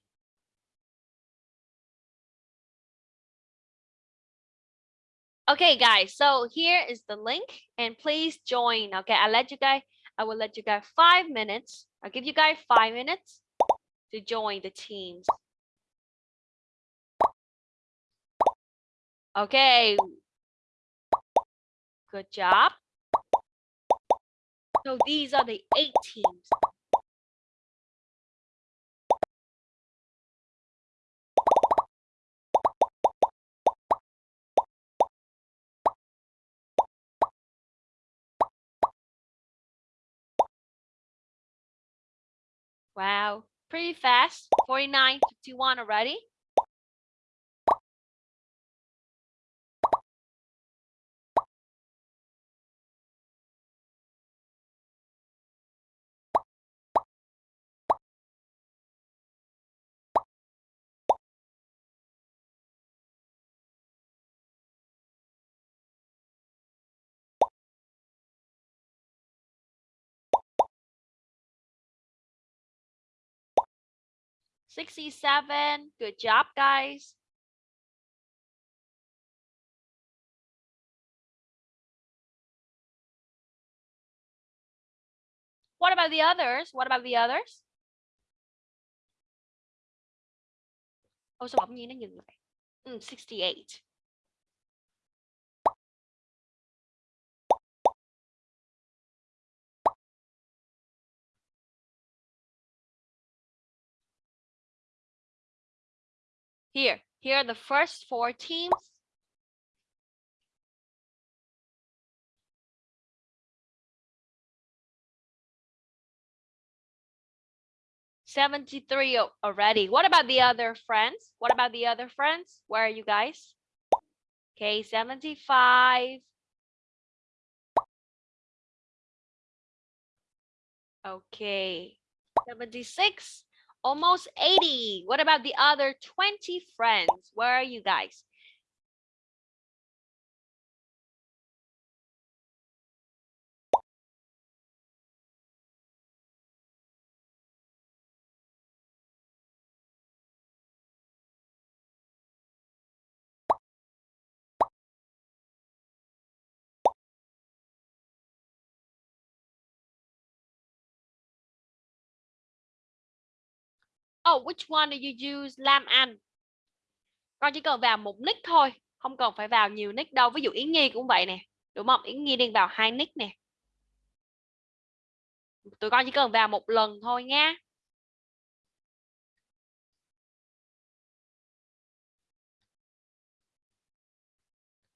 A: Okay, guys, so here is the link and please join. Okay, I'll let you guys, I will let you guys five minutes. I'll give you guys five minutes to join the teams. Okay. Good job. So these are the eight teams. Wow, pretty fast. 49, 51 already. Sixty-seven. Good job, guys. What about the others? What about the others? Ôi sao bỗng nhiên lại? 68. Here, here are the first four teams. Seventy-three already. What about the other friends? What about the other friends? Where are you guys? Okay, seventy-five. Okay, seventy-six. Almost 80. What about the other 20 friends? Where are you guys? Oh, which one do you use Lam An? Con chỉ cần vào một nick thôi, không cần phải vào nhiều nick đâu. Ví dụ Yến Nhi cũng vậy nè, đúng không? Yến Nhi đang vào hai nick nè. Tụi con chỉ cần vào một lần thôi nha.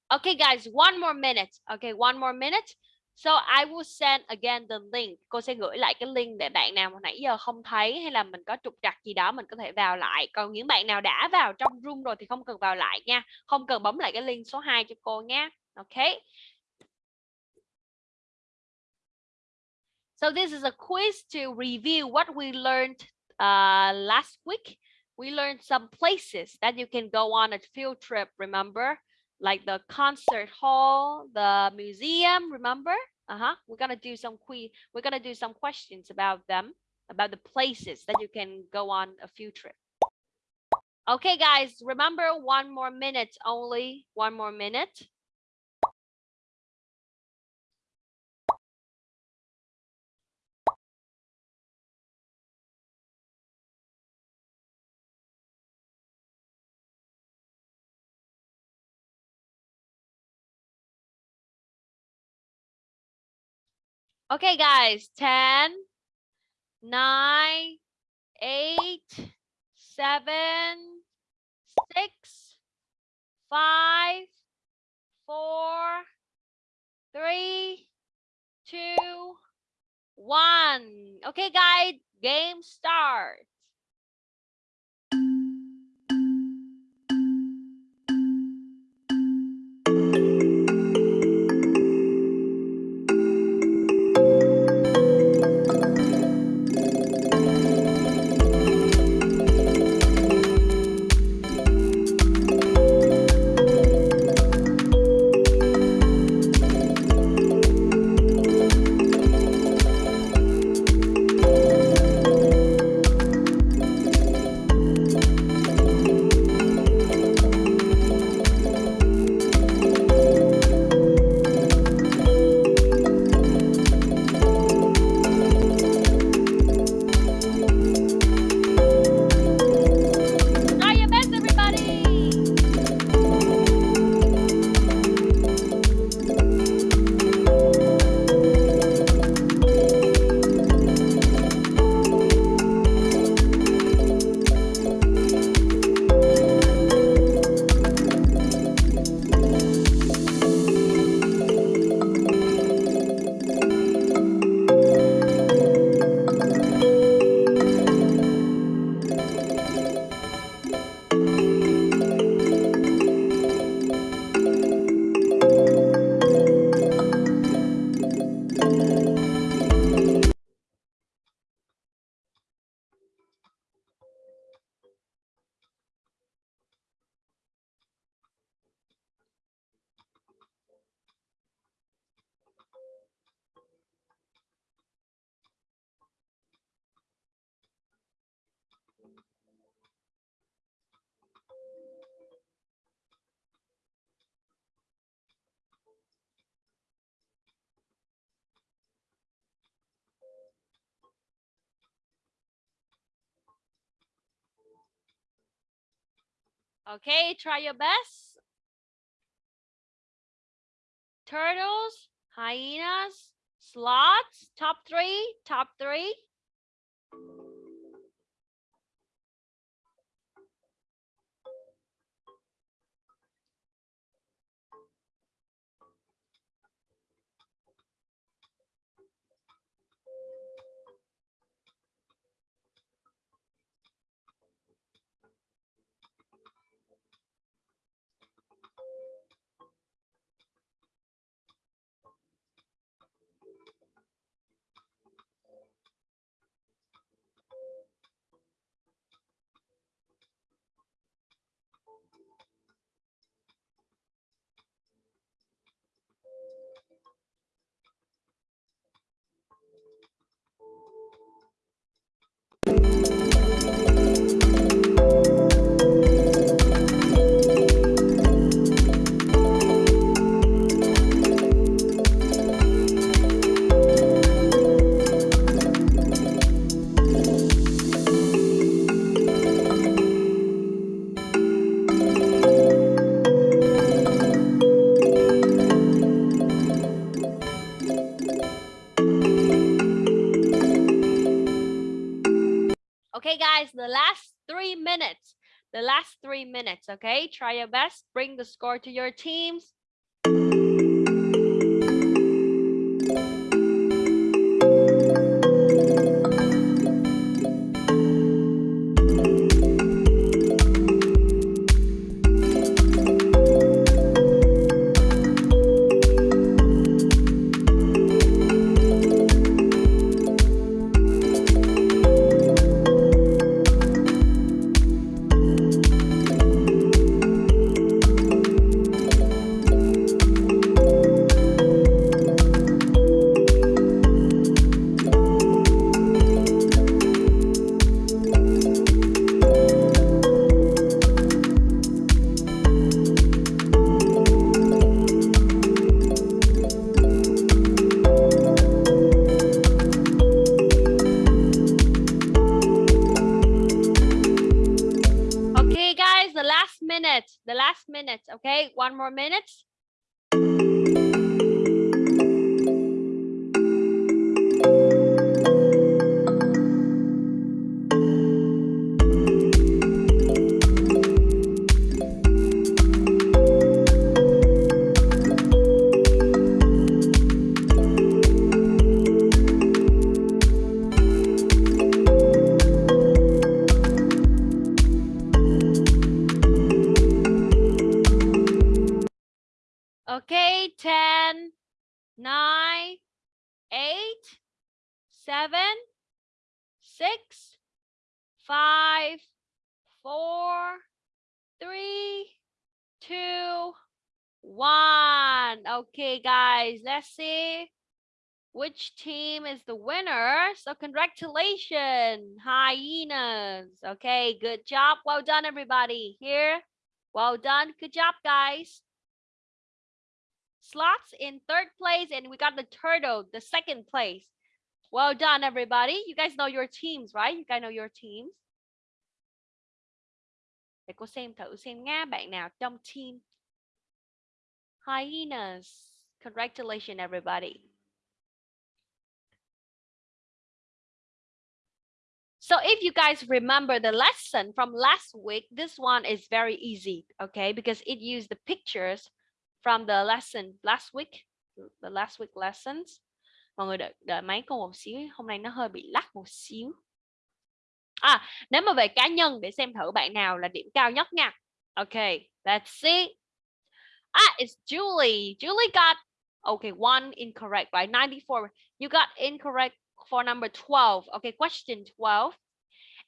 A: Okay, guys, one more minute. Okay, one more minute. So I will send again the link. Cô sẽ gửi lại cái link để bạn nào mà nãy giờ không thấy hay là mình có trục trặc gì đó mình có thể vào lại. Còn những bạn nào đã vào trong room rồi thì không cần vào lại nha. Không cần bấm lại cái link số 2 cho cô nhé. Ok. So this is a quiz to review what we learned uh, last week. We learned some places that you can go on a field trip, remember? Like the concert hall, the museum, remember? Uh-huh. We're gonna do some we're gonna do some questions about them, about the places that you can go on a field trip. Okay, guys, remember one more minute only, one more minute. Okay, guys, 10, 9, 8, 7, 6, 5, 4, 3, 2, 1. Okay, guys, game start. Okay, try your best. Turtles, hyenas, sloths, top three, top three. Minutes, okay? Try your best. Bring the score to your teams. minute, the last minute. Okay, one more minute. 9, 8, 7, 6, 5, 4, 3, 2, 1. Okay, guys, let's see which team is the winner. So congratulations, hyenas. Okay, good job. Well done, everybody. Here, well done. Good job, guys sloths in third place and we got the turtle the second place. Well done everybody. You guys know your teams right? You guys know your teams. Để cô xem thử xem nha bạn nào trong team. Hyenas. Congratulations everybody. So if you guys remember the lesson from last week, this one is very easy, okay? Because it used the pictures from the lesson last week the last week lessons. Mọi người đợi, đợi máy cô một xíu hôm nay nó hơi bị lắc một xíu. À nếu mà về cá nhân để xem thử bạn nào là điểm cao nhất nha. Ok let's see. Ah it's Julie. Julie got okay one incorrect right 94 you got incorrect for number 12 okay question 12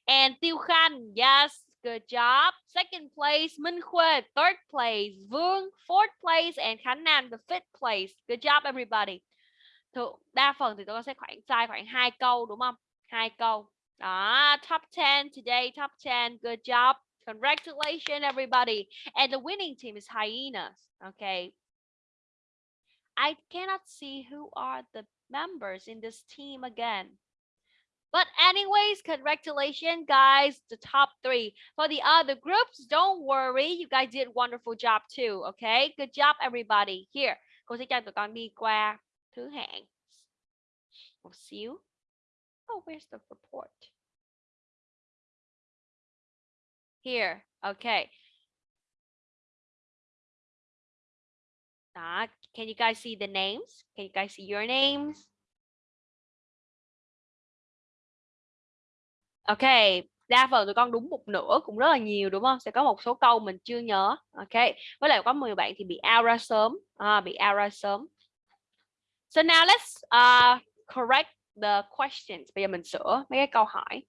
A: and Tiêu Khan yes. Good job. Second place, Minh. Third place, Vương. Fourth place, and Khánh Nam, the fifth place. Good job, everybody. Thường, đa phần thì tôi sẽ khoảng sai khoảng hai câu đúng không? Hai câu. Đó, top 10 today, top 10. Good job. Congratulations, everybody. And the winning team is Hyenas. Okay. I cannot see who are the members in this team again. But anyways, congratulations, guys, the top three. For the other groups, don't worry. You guys did wonderful job too, okay? Good job, everybody. Here, cô sẽ cho tụi con đi qua thứ hạng. Một xíu. Oh, where's the report? Here, okay. Uh, can you guys see the names? Can you guys see your names? Ok đa phần tụi con đúng một nửa cũng rất là nhiều đúng không? Sẽ có một số câu mình chưa nhớ. Ok với lại có 10 bạn thì bị out ra sớm. À, bị out ra sớm. So now let's uh, correct the questions. Bây giờ mình sửa mấy cái câu hỏi.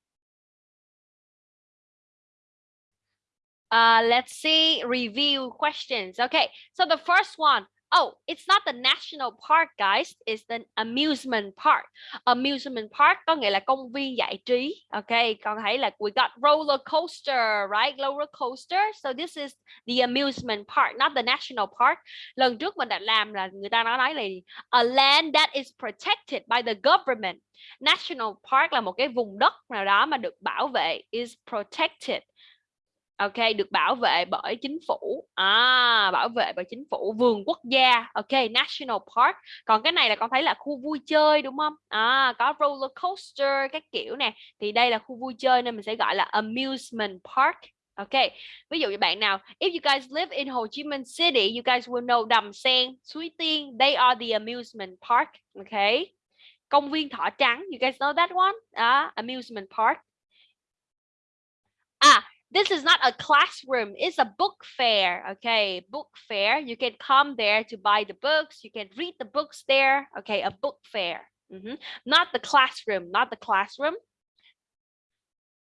A: Uh, let's see, review questions. Okay, so the first one, Oh, it's not the national park guys, it's the amusement park. Amusement park có nghĩa là công viên giải trí. Okay, con thấy là we got roller coaster, right? Roller coaster. So this is the amusement park, not the national park. Lần trước mình đã làm là người ta nói là a land that is protected by the government. National park là một cái vùng đất nào đó mà được bảo vệ is protected ok được bảo vệ bởi chính phủ. À bảo vệ bởi chính phủ vườn quốc gia. Ok national park. Còn cái này là con thấy là khu vui chơi đúng không? À có roller coaster các kiểu nè. Thì đây là khu vui chơi nên mình sẽ gọi là amusement park. Ok, ví dụ như bạn nào, if you guys live in Hồ Chí Minh City, you guys will know Đầm Sen, Suối Tiên, they are the amusement park. Ok, công viên Thỏ Trắng, you guys know that one? À, amusement park. À, this is not a classroom it's a book fair okay? Book fair you can come there to buy the books you can read the books there okay? A book fair mm -hmm. not the classroom not the classroom.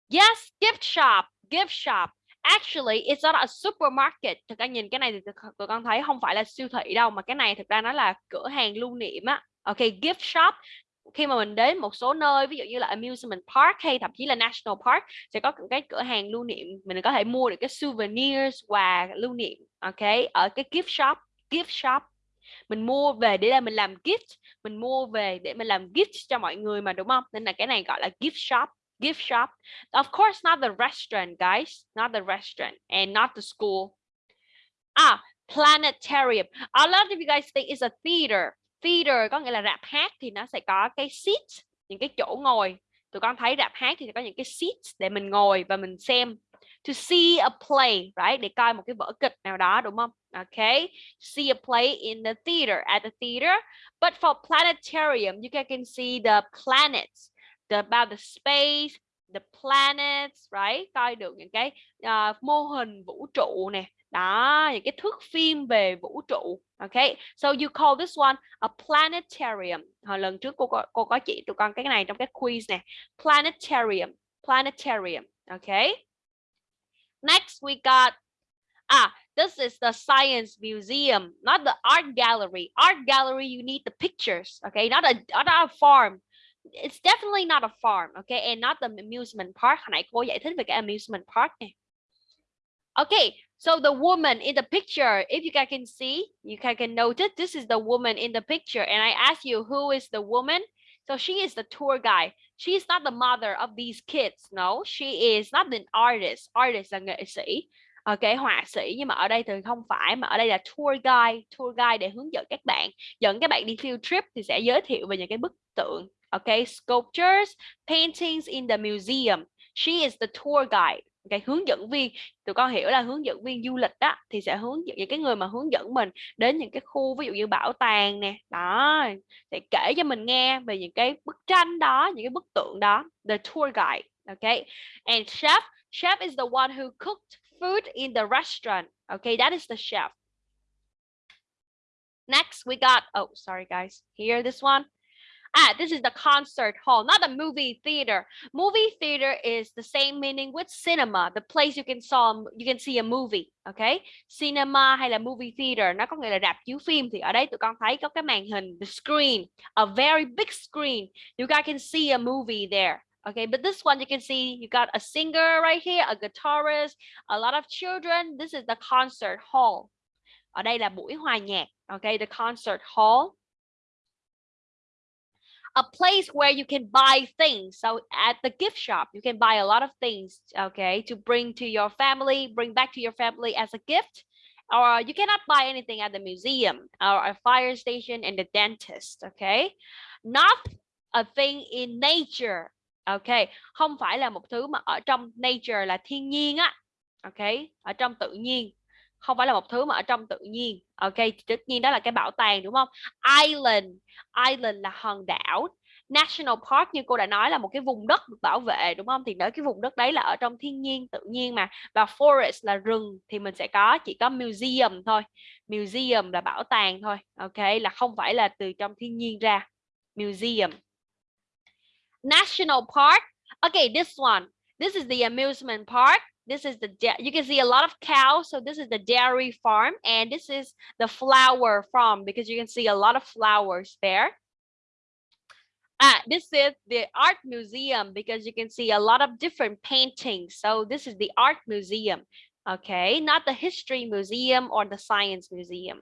A: Yes gift shop gift shop. Actually it's not a supermarket. Thực ra nhìn cái này thì tụi con thấy không phải là siêu thị đâu mà cái này thực ra nó là cửa hàng lưu niệm á. Ok gift shop khi mà mình đến một số nơi, ví dụ như là amusement park hay thậm chí là national park, sẽ có cái cửa hàng lưu niệm, mình có thể mua được cái souvenirs quà lưu niệm, ok, ở cái gift shop gift shop mình mua về để mình làm gift, mình mua về để mình làm gift cho mọi người mà, đúng không nên là cái này gọi là gift shop gift shop of course, not the restaurant, guys, not the restaurant and not the school ah planetarium. A lot of you guys think it's a theater. Theater có nghĩa là rạp hát thì nó sẽ có cái seat, những cái chỗ ngồi. Tụi con thấy rạp hát thì sẽ có những cái seats để mình ngồi và mình xem. To see a play, right? Để coi một cái vở kịch nào đó đúng không? Okay. See a play in the theater, at the theater. But for planetarium, you can, can see the planets, the, about the space, the planets, right? Coi được những cái uh, mô hình vũ trụ nè. Đó, những cái thước phim về vũ trụ. Okay. So you call this one a planetarium. Hồi lần trước cô có, cô có chỉ tụi con cái này trong cái quiz nè. Planetarium. Planetarium. Okay. Next we got ah this is the science museum not the art gallery art gallery you need the pictures okay not a not a farm it's definitely not a farm okay and not the amusement park hồi nãy cô giải thích về cái amusement park này okay so the woman in the picture, if you guys can see, you guys can notice this is the woman in the picture. And I ask you, who is the woman? So she is the tour guide. She is not the mother of these kids, no. She is not an artist. Artist là nghệ sĩ. Ok, họa sĩ, nhưng mà ở đây thì không phải, mà ở đây là tour guide tour guide để hướng dẫn các bạn. Dẫn các bạn đi field trip thì sẽ giới thiệu về những cái bức tượng. Ok, sculptures, paintings in the museum. She is the tour guide cái hướng dẫn viên, tụi con hiểu là hướng dẫn viên du lịch đó thì sẽ hướng dẫn, những cái người mà hướng dẫn mình đến những cái khu ví dụ như bảo tàng nè, đó để kể cho mình nghe về những cái bức tranh đó, những cái bức tượng đó, the tour guide okay and chef chef is the one who cooked food in the restaurant okay that is the chef. Next, we got oh sorry, guys. Here, this one. Ah, this is the concert hall, not the movie theater. Movie theater is the same meaning with cinema, the place you can saw you can see a movie, okay? Cinema hay là movie theater nó có nghĩa là rạp chiếu phim thì ở đây tụi con thấy có cái màn hình, the screen, a very big screen. You guys can see a movie there. Okay, but this one you can see you got a singer right here, a guitarist, a lot of children. This is the concert hall. Ở đây là buổi hòa nhạc. Okay, the concert hall a place where you can buy things. So at the gift shop you can buy a lot of things okay to bring to your family bring back to your family as a gift. Or you cannot buy anything at the museum or a fire station and the dentist okay? Not a thing in nature okay? Không phải là một thứ mà ở trong nature là thiên nhiên á okay? Ở trong tự nhiên không phải là một thứ mà ở trong tự nhiên. Ok tất nhiên đó là cái bảo tàng, đúng không? Island. Island là hòn đảo. National park như cô đã nói là một cái vùng đất được bảo vệ, đúng không? Thì ở cái vùng đất đấy là ở trong thiên nhiên, tự nhiên mà, và forest là rừng, thì mình sẽ có, chỉ có museum thôi. Museum là bảo tàng thôi. Ok, là không phải là từ trong thiên nhiên ra. Museum. National park. Okay this one. This is the amusement park. This is the you can see a lot of cows so this is the dairy farm and this is the flower farm because you can see a lot of flowers there. Ah this is the art museum because you can see a lot of different paintings so this is the art museum okay? Not the history museum or the science museum.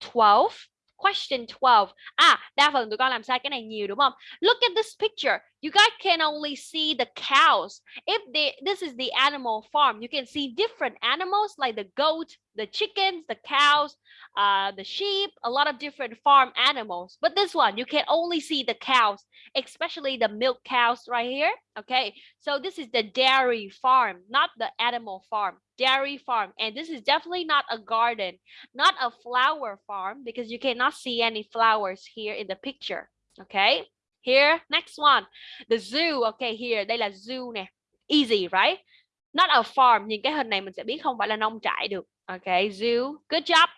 A: 12 Question 12. À, đa phần tụi con làm sai cái này nhiều đúng không? Look at this picture. You guys can only see the cows. If they, this is the animal farm, you can see different animals like the goat, the chickens, the cows, uh, the sheep, a lot of different farm animals. But this one, you can only see the cows, especially the milk cows right here. Okay, so this is the dairy farm, not the animal farm, dairy farm. And this is definitely not a garden, not a flower farm because you cannot see any flowers here in the picture. Okay, here, next one, the zoo. Okay, here, đây là zoo nè. Easy, right? Not a farm. Nhìn cái hình này mình sẽ biết không phải là nông trại được. Okay, zoo. Good job.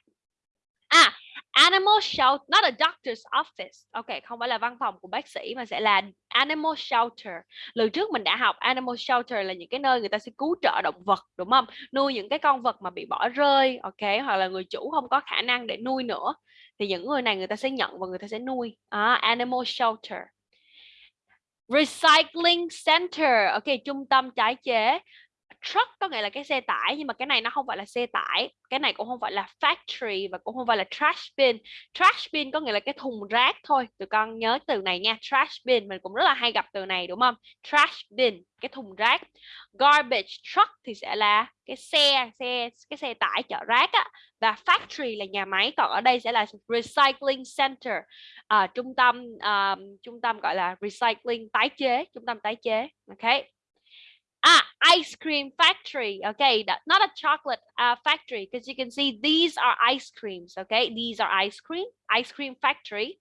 A: À, animal shelter, not a doctor's office. Ok, không phải là văn phòng của bác sĩ mà sẽ là animal shelter. Lần trước mình đã học animal shelter là những cái nơi người ta sẽ cứu trợ động vật, đúng không? Nuôi những cái con vật mà bị bỏ rơi, ok, hoặc là người chủ không có khả năng để nuôi nữa. Thì những người này người ta sẽ nhận và người ta sẽ nuôi. À, animal shelter. Recycling center, ok, trung tâm tái chế truck có nghĩa là cái xe tải nhưng mà cái này nó không phải là xe tải cái này cũng không phải là factory và cũng không phải là trash bin. Trash bin có nghĩa là cái thùng rác thôi. Tụi con nhớ từ này nha trash bin mình cũng rất là hay gặp từ này đúng không? Trash bin cái thùng rác. Garbage truck thì sẽ là cái xe xe cái xe tải chở rác á. Và factory là nhà máy còn ở đây sẽ là recycling center. À, trung tâm à, trung tâm gọi là recycling tái chế trung tâm tái chế ok Ah, ice cream factory. Okay, that, not a chocolate uh, factory because you can see these are ice creams. Okay, these are ice cream, ice cream factory.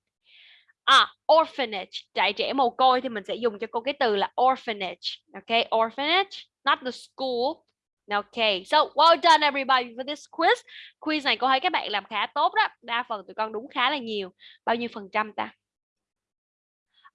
A: À, orphanage, dạy trẻ mồ côi thì mình sẽ dùng cho cô cái từ là orphanage. Okay, orphanage, not the school. Okay, so well done everybody for this quiz. Quiz này cô thấy các bạn làm khá tốt đó. Đa phần tụi con đúng khá là nhiều. Bao nhiêu phần trăm ta?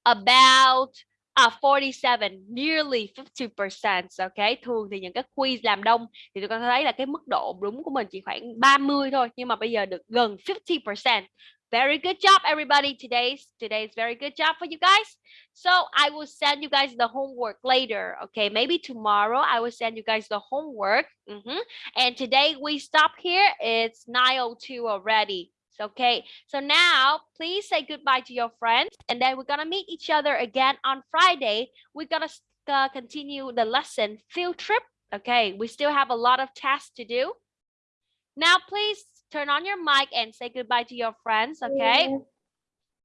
A: About À 47, nearly 50%, ok? Thường thì những cái quiz làm đông thì tụi con thấy là cái mức độ đúng của mình chỉ khoảng 30 thôi, nhưng mà bây giờ được gần 50%. Very good job everybody. Today's today's very good job for you guys. So I will send you guys the homework later. Okay, maybe tomorrow I will send you guys the homework. Mhm. And today we stop here. It's 9:02 already. Okay, so now please say goodbye to your friends and then we're gonna meet each other again on Friday. We're gonna uh, continue the lesson field trip. Okay, we still have a lot of tasks to do. Now please turn on your mic and say goodbye to your friends. Okay.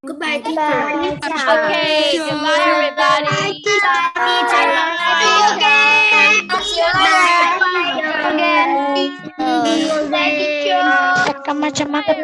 B: Goodbye,
E: Goodbye.
A: Okay, goodbye everybody. Okay.
B: Goodbye.
A: Kakak macam-macam.